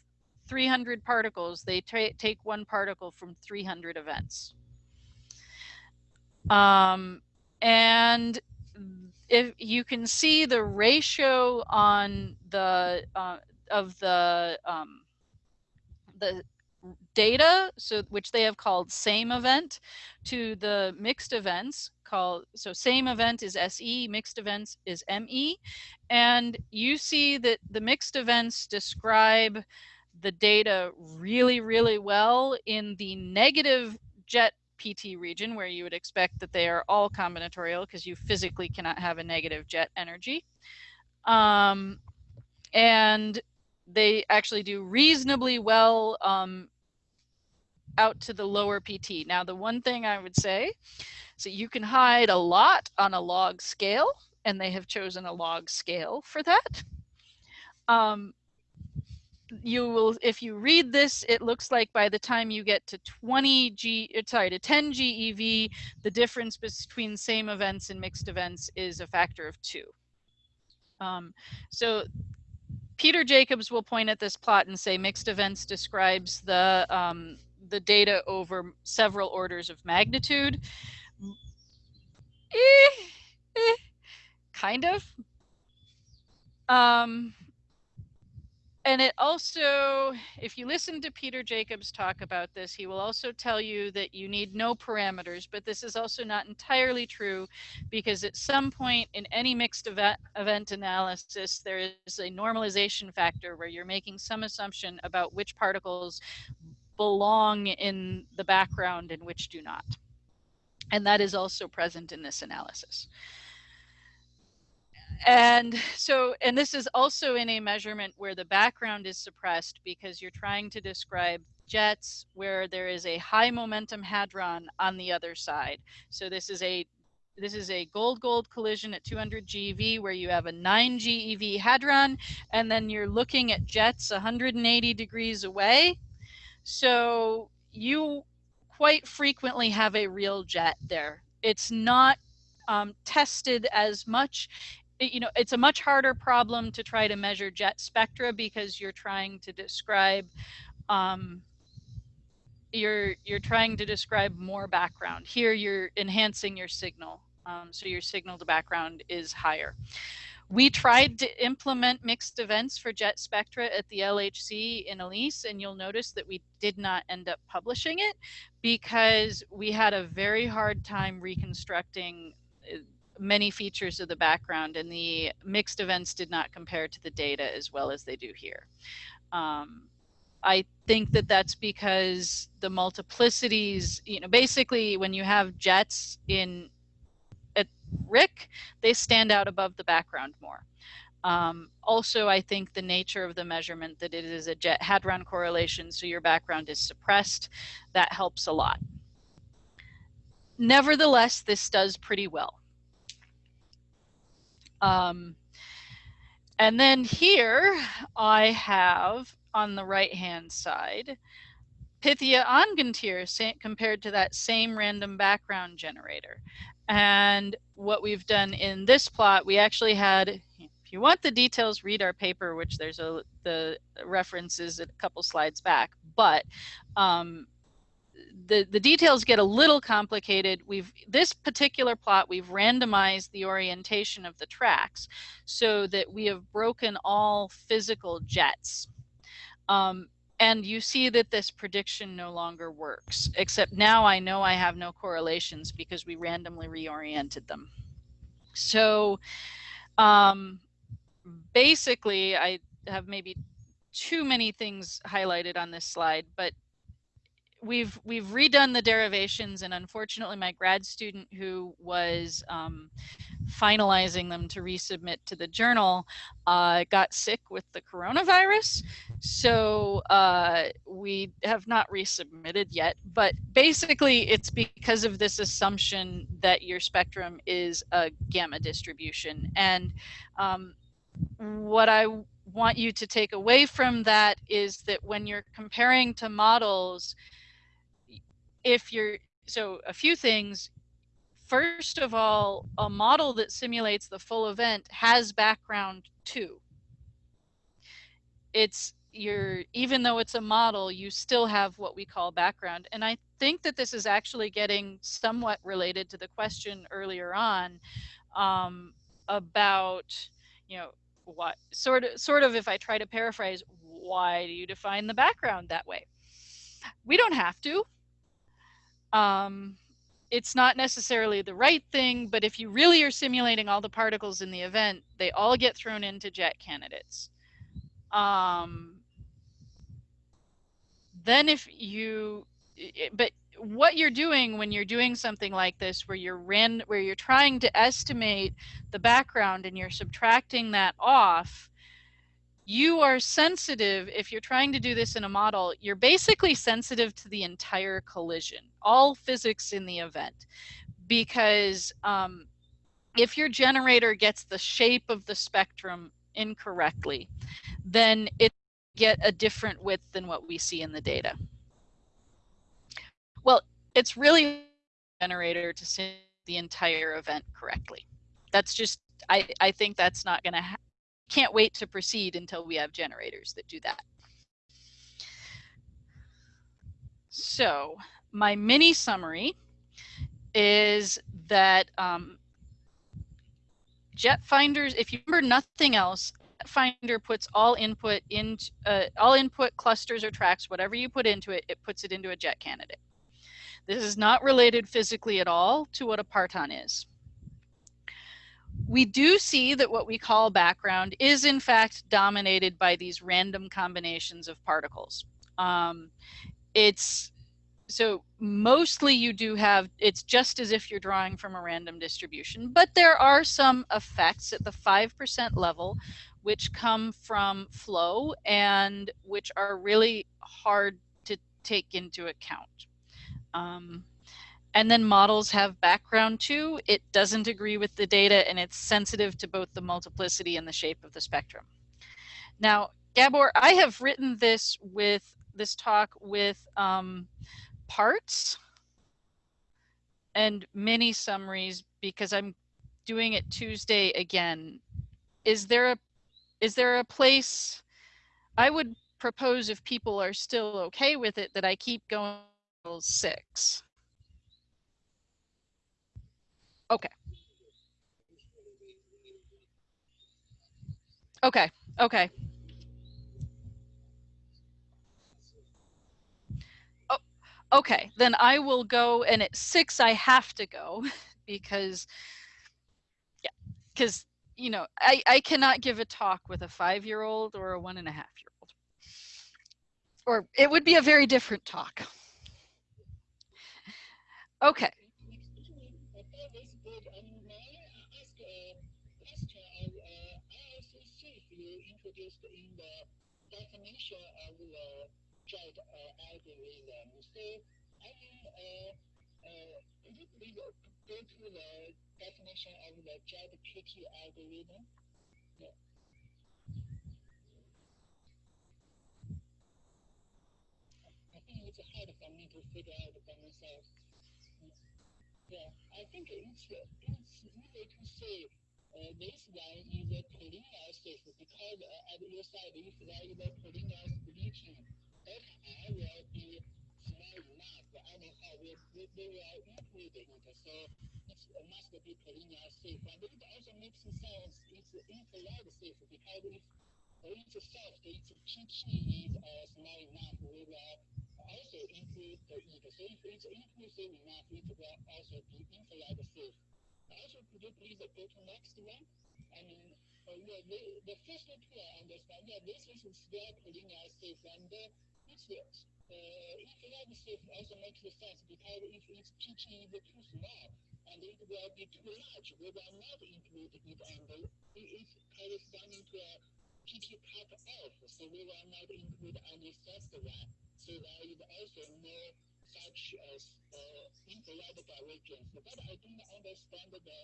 300 particles, they take one particle from 300 events. Um, and if you can see the ratio on the uh, of the um, the data, so which they have called same event, to the mixed events called so same event is SE, mixed events is ME, and you see that the mixed events describe the data really, really well in the negative jet PT region where you would expect that they are all combinatorial because you physically cannot have a negative jet energy. Um, and they actually do reasonably well um, out to the lower PT. Now, the one thing I would say, so you can hide a lot on a log scale, and they have chosen a log scale for that. Um, you will if you read this it looks like by the time you get to 20 g uh, sorry to 10 gev the difference between same events and mixed events is a factor of two um, so peter jacobs will point at this plot and say mixed events describes the um, the data over several orders of magnitude. Eh, eh, kind of. Um, and it also, if you listen to Peter Jacobs talk about this, he will also tell you that you need no parameters, but this is also not entirely true because at some point in any mixed event, event analysis, there is a normalization factor where you're making some assumption about which particles belong in the background and which do not. And that is also present in this analysis. And so and this is also in a measurement where the background is suppressed because you're trying to describe jets where there is a high momentum hadron on the other side. So this is a this is a gold gold collision at 200 GeV where you have a 9 GeV hadron and then you're looking at jets 180 degrees away so you quite frequently have a real jet there it's not um, tested as much you know, it's a much harder problem to try to measure jet spectra because you're trying to describe, um, you're you're trying to describe more background. Here, you're enhancing your signal, um, so your signal to background is higher. We tried to implement mixed events for jet spectra at the LHC in ALICE, and you'll notice that we did not end up publishing it because we had a very hard time reconstructing uh, many features of the background and the mixed events did not compare to the data as well as they do here. Um, I think that that's because the multiplicities, you know, basically when you have jets in at RHIC, they stand out above the background more. Um, also, I think the nature of the measurement that it is a jet hadron correlation, so your background is suppressed, that helps a lot. Nevertheless, this does pretty well. Um, and then here I have on the right hand side Pythia Angantyr compared to that same random background generator. And what we've done in this plot, we actually had, if you want the details, read our paper, which there's a the references a couple slides back. But um, the, the details get a little complicated. We've this particular plot, we've randomized the orientation of the tracks so that we have broken all physical jets. Um, and you see that this prediction no longer works, except now I know I have no correlations because we randomly reoriented them. So um, basically, I have maybe too many things highlighted on this slide, but we've we've redone the derivations and unfortunately my grad student who was um, finalizing them to resubmit to the journal uh, got sick with the coronavirus. So uh, we have not resubmitted yet but basically it's because of this assumption that your spectrum is a gamma distribution. And um, what I want you to take away from that is that when you're comparing to models if you're so a few things. First of all a model that simulates the full event has background too. It's you're even though it's a model you still have what we call background. And i think that this is actually getting somewhat related to the question earlier on um, about you know what sort of sort of if i try to paraphrase why do you define the background that way? We don't have to um, it's not necessarily the right thing, but if you really are simulating all the particles in the event, they all get thrown into jet candidates. Um, then if you, but what you're doing when you're doing something like this, where you're ran, where you're trying to estimate the background and you're subtracting that off, you are sensitive if you're trying to do this in a model you're basically sensitive to the entire collision all physics in the event. Because um, if your generator gets the shape of the spectrum incorrectly then it get a different width than what we see in the data. Well it's really generator to see the entire event correctly. That's just i i think that's not going to can't wait to proceed until we have generators that do that. So my mini summary is that um, jet finders, if you remember nothing else, finder puts all input into uh, all input clusters or tracks, whatever you put into it, it puts it into a jet candidate. This is not related physically at all to what a parton is. We do see that what we call background is in fact dominated by these random combinations of particles. Um, it's so mostly you do have it's just as if you're drawing from a random distribution but there are some effects at the 5% level which come from flow and which are really hard to take into account um, and then models have background too it doesn't agree with the data and it's sensitive to both the multiplicity and the shape of the spectrum now gabor i have written this with this talk with um, parts and mini summaries because I'm doing it Tuesday again. Is there a is there a place I would propose if people are still okay with it that I keep going six. Okay. Okay. Okay. Oh, okay, then I will go. And at six, I have to go because, yeah, because, you know, I, I cannot give a talk with a five year old or a one and a half year old. Or it would be a very different talk. Okay. Definition of the JET uh, algorithm. So I mean, uh, uh, please go to the definition of the JET PT algorithm? Yeah. I think it's hard for me to figure out by myself. Yeah, I think it's, it's easy to say uh, this one is a collinear space because uh, if there is a collinear splitting that I will be small enough, anyhow, we, we, we will it. So it must be collinear safe. But it also makes sense, it's infrared safe because if it's soft, its PT is uh, small enough, we will also include it. So if it's inclusive enough, it will also be infrared safe. Also, could you please go to next one? I mean, uh, yeah, the, the first I understand, yeah, this is still collinear safe, and uh, it's uh, infrared safe also makes sense because if its PT is too small and it will be too large, we will not include it and it, it corresponding to a PT cut off, so we will not include any first one. So there is also no such as uh, infrared divergence. But I don't understand the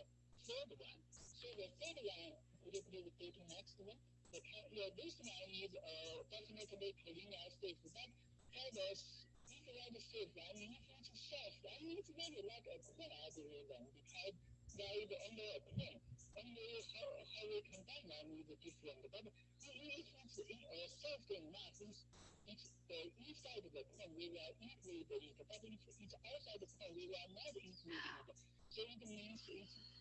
third one. So the third one, to next one? The, yeah, this one is uh, definitely collinear safe, but others, infrared safe, I mean, it's soft, I it's very like a queen algorithm because is only a queen. Only how, how we combine them is different. But if it's in, uh, soft it's, it's uh, inside the queen, we will include it. But if it's outside the queen, we will not include it. So it means it's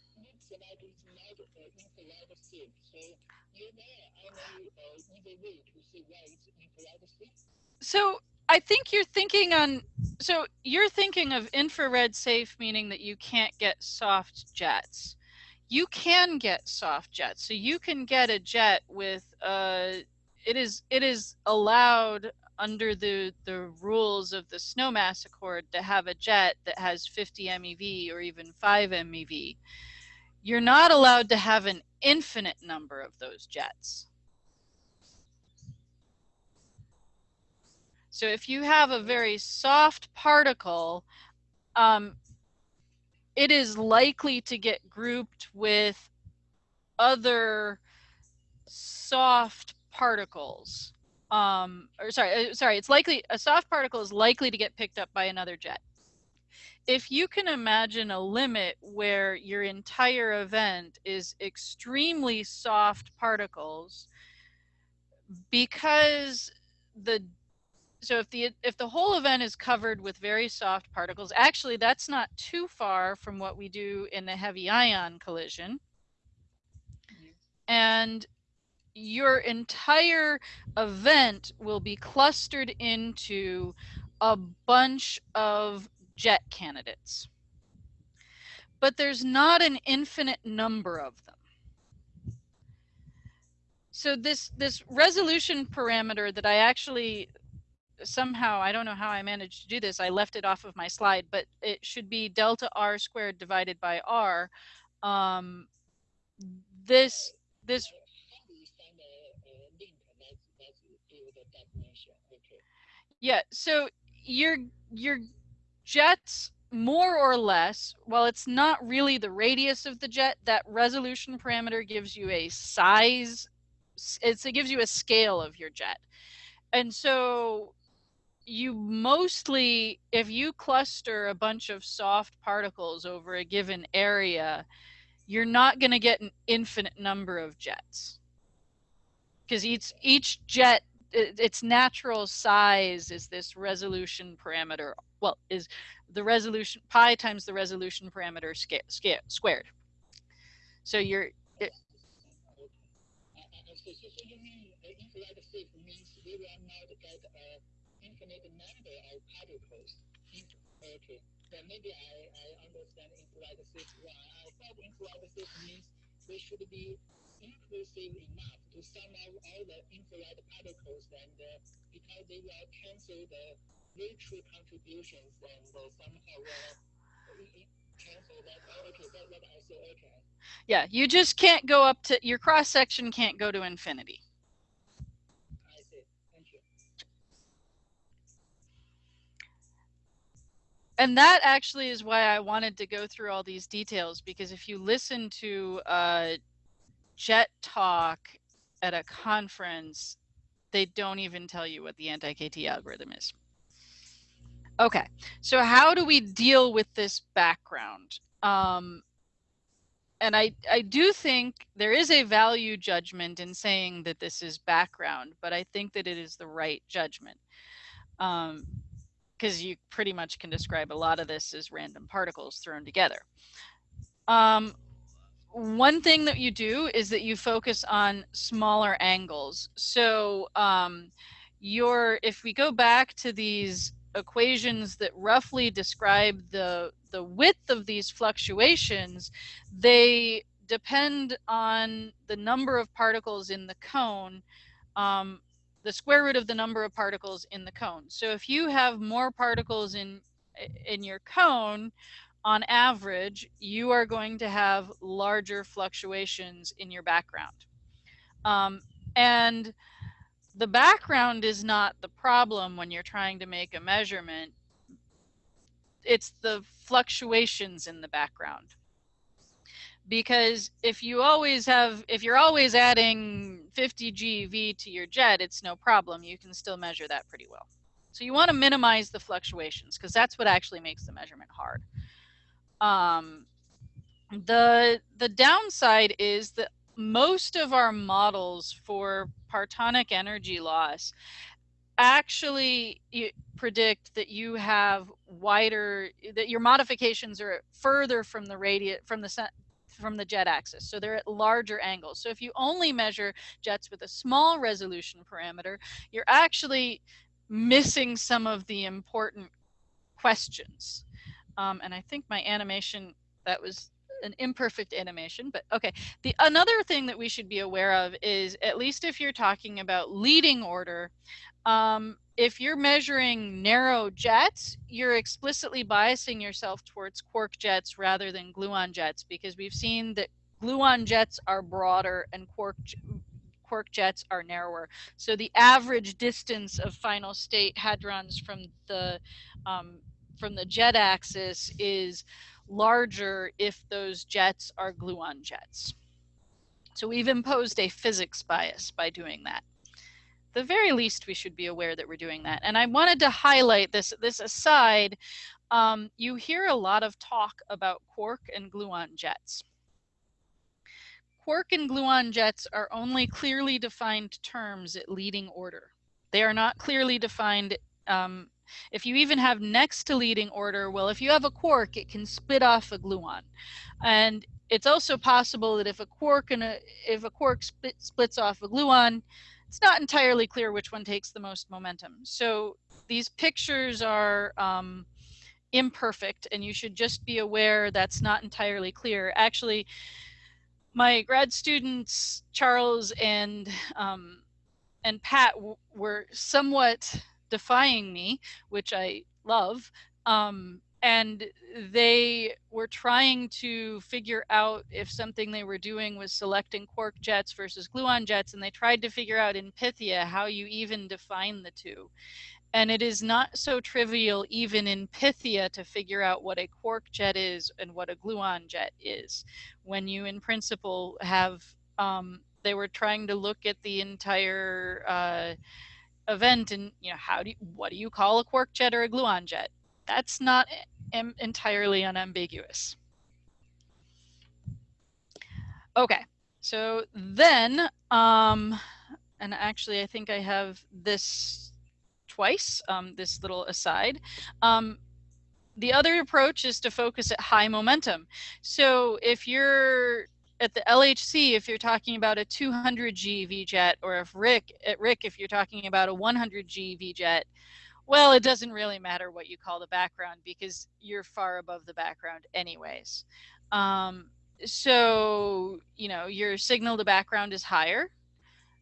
So I think you're thinking on so you're thinking of infrared safe meaning that you can't get soft jets. You can get soft jets. So you can get a jet with uh it is it is allowed under the the rules of the snowmass accord to have a jet that has 50 MeV or even 5 MeV. You're not allowed to have an infinite number of those jets. So if you have a very soft particle, um, it is likely to get grouped with other soft particles. Um, or sorry, uh, sorry, it's likely a soft particle is likely to get picked up by another jet. If you can imagine a limit where your entire event is extremely soft particles, because the so if the if the whole event is covered with very soft particles, actually that's not too far from what we do in the heavy ion collision. Mm-hmm. And your entire event will be clustered into a bunch of jet candidates. But there's not an infinite number of them. So this this resolution parameter that I actually somehow I don't know how I managed to do this. I left it off of my slide, but it should be delta r squared divided by r. Um, this this yeah. So your your jets more or less, while it's not really the radius of the jet, that resolution parameter gives you a size. It gives you a scale of your jet. And so you mostly, if you cluster a bunch of soft particles over a given area, you're not going to get an infinite number of jets because each each jet its natural size is this resolution parameter well is the resolution pi times the resolution parameter sca- sca- squared so you're it, infinite number particles. Okay, then maybe I, I understand infrared wrong. I thought infrared safe means they should be inclusive enough to sum up all the infrared particles and uh, because they will cancel the virtual contributions uh, somehow will cancel that. Oh, okay, that, that also okay. Yeah, you just can't go up to your cross section can't go to infinity. and that actually is why I wanted to go through all these details because if you listen to uh, Jet Talk at a conference, they don't even tell you what the anti-KT algorithm is. Okay, so how do we deal with this background? Um, and I, I do think there is a value judgment in saying that this is background, but I think that it is the right judgment. Um, because you pretty much can describe a lot of this as random particles thrown together. Um, one thing that you do is that you focus on smaller angles. So um, your, if we go back to these equations that roughly describe the, the width of these fluctuations, they depend on the number of particles in the cone um, the square root of the number of particles in the cone. So if you have more particles in in your cone, on average, you are going to have larger fluctuations in your background. Um, and the background is not the problem when you're trying to make a measurement. It's the fluctuations in the background. Because if you always have if you're always adding 50 GeV to your jet it's no problem. You can still measure that pretty well. So you want to minimize the fluctuations because that's what actually makes the measurement hard. Um, the the downside is that most of our models for partonic energy loss actually predict that you have wider that your modifications are further from the radius from the from the jet axis. So they're at larger angles. So if you only measure jets with a small resolution parameter, you're actually missing some of the important questions. Um, and I think my animation, that was an imperfect animation, but okay. The another thing that we should be aware of is, at least if you're talking about leading order, um, if you're measuring narrow jets, you're explicitly biasing yourself towards quark jets rather than gluon jets because we've seen that gluon jets are broader and quark quark jets are narrower. So the average distance of final state hadrons from the um, from the jet axis is larger if those jets are gluon jets. So we've imposed a physics bias by doing that the very least we should be aware that we're doing that. And I wanted to highlight this, this aside, um, you hear a lot of talk about quark and gluon jets. Quark and gluon jets are only clearly defined terms at leading order. They are not clearly defined um, if you even have next to leading order, well, if you have a quark, it can spit off a gluon. And it's also possible that if a quark and a if a quark split, splits off a gluon, it's not entirely clear which one takes the most momentum. So these pictures are um, imperfect, and you should just be aware that's not entirely clear. Actually, my grad students Charles and um, and Pat were somewhat defying me, which I love. Um, and they were trying to figure out if something they were doing was selecting quark jets versus gluon jets and they tried to figure out in pythia how you even define the two and it is not so trivial even in pythia to figure out what a quark jet is and what a gluon jet is when you in principle have um, they were trying to look at the entire uh, event and you know how do you, what do you call a quark jet or a gluon jet that's not entirely unambiguous. Okay, so then, um, and actually I think I have this twice, um, this little aside. Um, the other approach is to focus at high momentum. So if you're at the LHC, if you're talking about a 200 GeV jet, or if RHIC at RHIC, if you're talking about a 100 GeV jet, well, it doesn't really matter what you call the background because you're far above the background anyways. Um, so, you know, your signal to background is higher.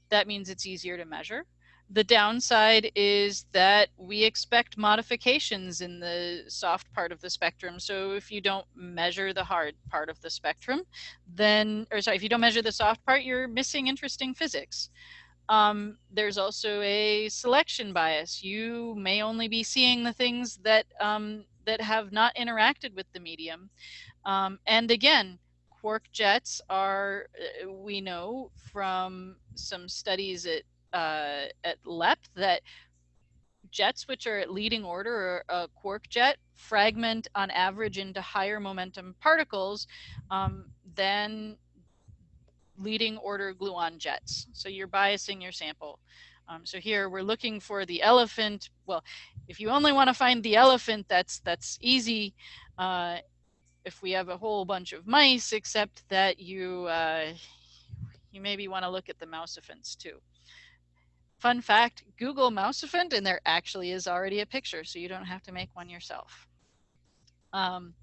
That means it's easier to measure. The downside is that we expect modifications in the soft part of the spectrum. So if you don't measure the hard part of the spectrum, then, or sorry, if you don't measure the soft part, you're missing interesting physics. Um, there's also a selection bias. You may only be seeing the things that um, that have not interacted with the medium. Um, and again, quark jets are, uh, we know from some studies at, uh, at LEP that jets which are at leading order or a quark jet fragment on average into higher momentum particles um, than leading order gluon jets. So you're biasing your sample. Um, so here we're looking for the elephant. Well, if you only want to find the elephant, that's that's easy. Uh, if we have a whole bunch of mice, except that you uh, you maybe want to look at the mousephants too. Fun fact, Google mousephant and there actually is already a picture, so you don't have to make one yourself. Um,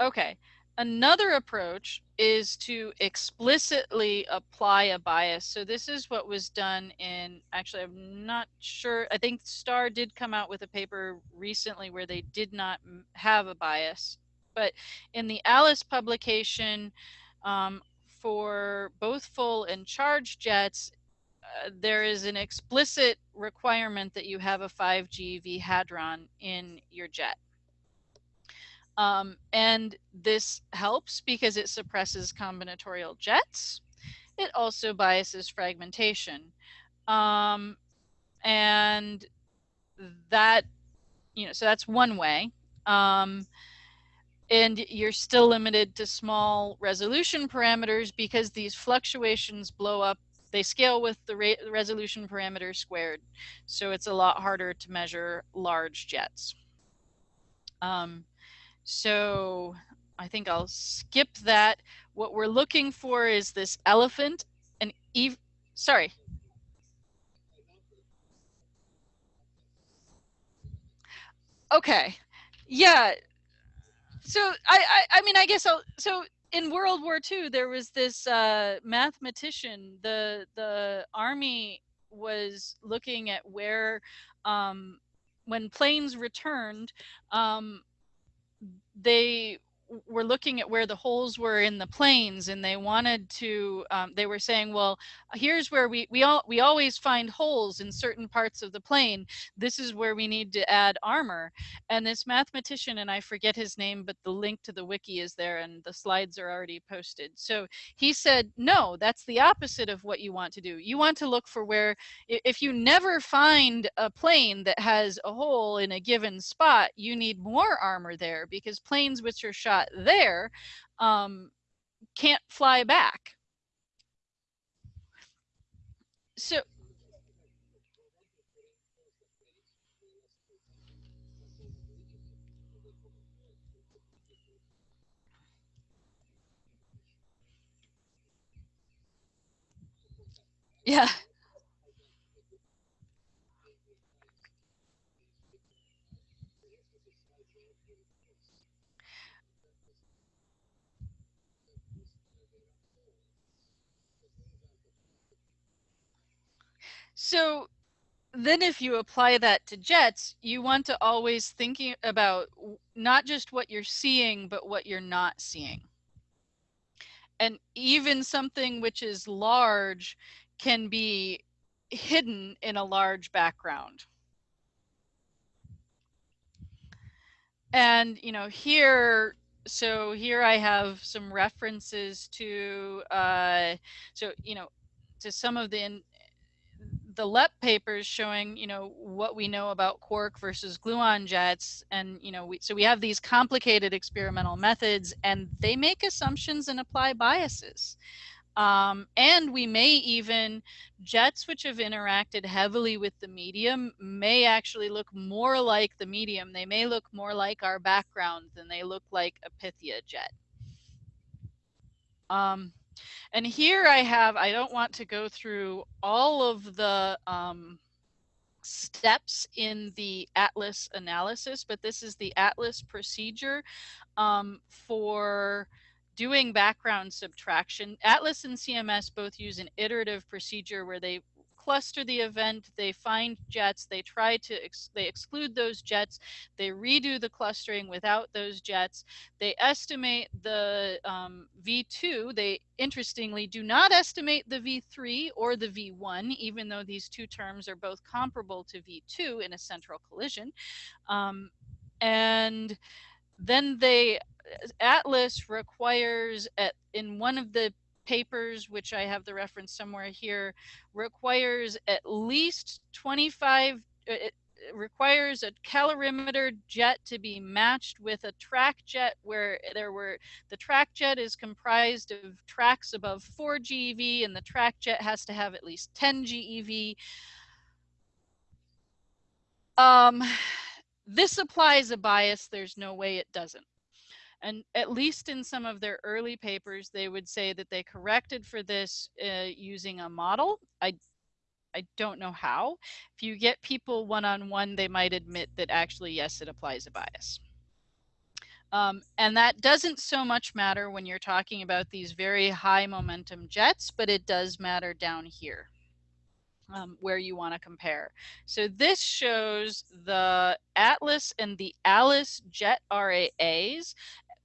okay, Another approach is to explicitly apply a bias. So this is what was done in, actually, I'm not sure. I think STAR did come out with a paper recently where they did not have a bias. But in the ALICE publication um, for both full and charged jets, there is an explicit requirement that you have a 5 GeV hadron in your jet. Um, and this helps because it suppresses combinatorial jets. It also biases fragmentation. Um, and that, you know, so that's one way. Um, and you're still limited to small resolution parameters because these fluctuations blow up they scale with the re resolution parameter squared so it's a lot harder to measure large jets um, so I think I'll skip that. What we're looking for is this elephant and Eve, sorry. Okay. Yeah. So I, I, I mean, I guess I'll, so in World War II, there was this uh, mathematician, the, the army was looking at where, um, when planes returned, um, they were looking at where the holes were in the planes and they wanted to um, they were saying well here's where we we all we always find holes in certain parts of the plane. This is where we need to add armor. And this mathematician and i forget his name but the link to the wiki is there and the slides are already posted. So he said no that's the opposite of what you want to do. You want to look for where if you never find a plane that has a hole in a given spot you need more armor there because planes which are shot got there um, can't fly back. So Yeah. So then if you apply that to jets, you want to always thinking about not just what you're seeing, but what you're not seeing. And even something which is large can be hidden in a large background. And, you know, here, so here I have some references to, uh, so, you know, to some of the the LEP papers showing, you know, what we know about quark versus gluon jets. And, you know, we, so we have these complicated experimental methods and they make assumptions and apply biases. Um, and we may even, jets which have interacted heavily with the medium may actually look more like the medium. They may look more like our background than they look like a Pythia jet. Um, and here I have, I don't want to go through all of the um, steps in the ATLAS analysis, but this is the ATLAS procedure um, for doing background subtraction. ATLAS and CMS both use an iterative procedure where they cluster the event, they find jets, they try to, ex they exclude those jets, they redo the clustering without those jets, they estimate the um, V2, they interestingly do not estimate the V3 or the V1, even though these two terms are both comparable to V2 in a central collision. Um, and then they ATLAS requires at in one of the papers, which I have the reference somewhere here, requires at least 25, uh, it requires a calorimeter jet to be matched with a track jet where there were, the track jet is comprised of tracks above 4 GeV and the track jet has to have at least 10 GeV. Um, this applies a bias, there's no way it doesn't. And at least in some of their early papers, they would say that they corrected for this uh, using a model. I I don't know how. If you get people one-on-one, -on -one, they might admit that actually, yes, it applies a bias. Um, and that doesn't so much matter when you're talking about these very high momentum jets, but it does matter down here. Um, where you want to compare. So this shows the ATLAS and the ALICE jet RAAs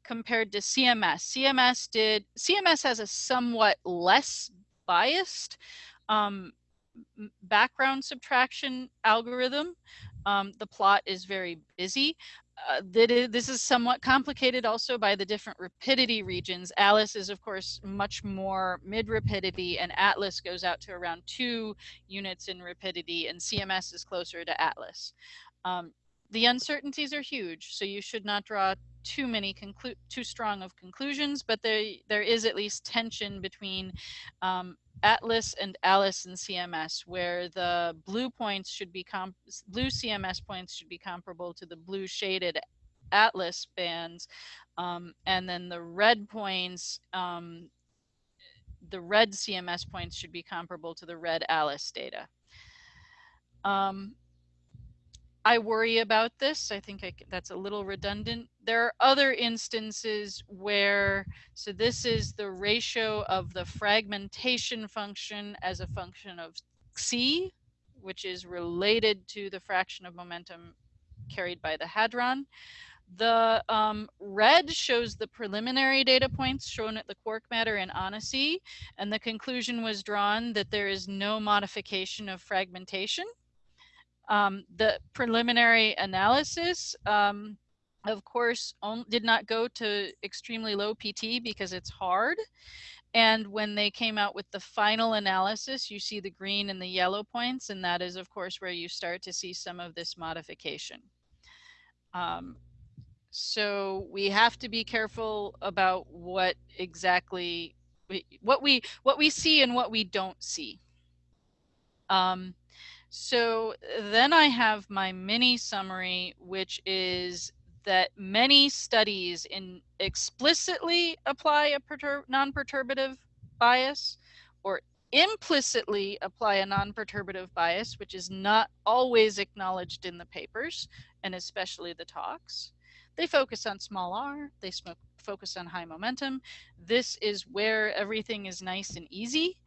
compared to CMS. CMS did, CMS has a somewhat less biased um, background subtraction algorithm. Um, the plot is very busy. Uh, this is somewhat complicated also by the different rapidity regions. ALICE is of course much more mid rapidity and ATLAS goes out to around two units in rapidity and CMS is closer to ATLAS. Um, the uncertainties are huge, so you should not draw too many conclu- too strong of conclusions, but there there is at least tension between um, ATLAS and ALICE and CMS, where the blue points should be comp- blue CMS points should be comparable to the blue shaded ATLAS bands, um, and then the red points. Um, the red CMS points should be comparable to the red ALICE data. Um, I worry about this. I think I, that's a little redundant. There are other instances where, so this is the ratio of the fragmentation function as a function of xi, which is related to the fraction of momentum carried by the hadron. The um, red shows the preliminary data points shown at the quark matter in Annecy, and the conclusion was drawn that there is no modification of fragmentation. Um, the preliminary analysis, um, of course, did not go to extremely low PT because it's hard. And when they came out with the final analysis, you see the green and the yellow points, and that is, of course, where you start to see some of this modification. Um, so we have to be careful about what exactly what we what we see and what we don't see. Um, so then I have my mini summary, which is that many studies in explicitly apply a perturb non-perturbative bias or implicitly apply a non-perturbative bias, which is not always acknowledged in the papers, and especially the talks. They focus on small r, they smoke, focus on high momentum. This is where everything is nice and easy.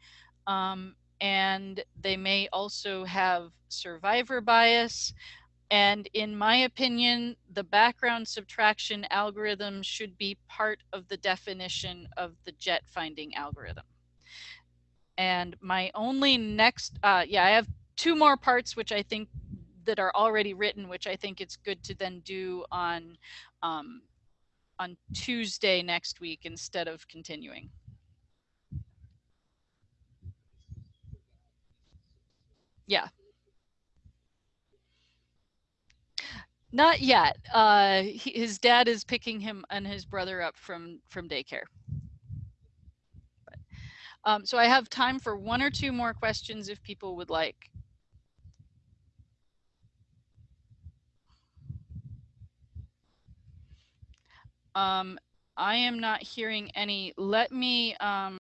Um, and they may also have survivor bias. And in my opinion, the background subtraction algorithm should be part of the definition of the jet finding algorithm. And my only next, uh, yeah, I have two more parts which I think that are already written, which I think it's good to then do on um, on Tuesday next week instead of continuing. Yeah. Not yet. Uh, he, his dad is picking him and his brother up from from daycare. But, um, so I have time for one or two more questions if people would like. Um, I am not hearing any. Let me um,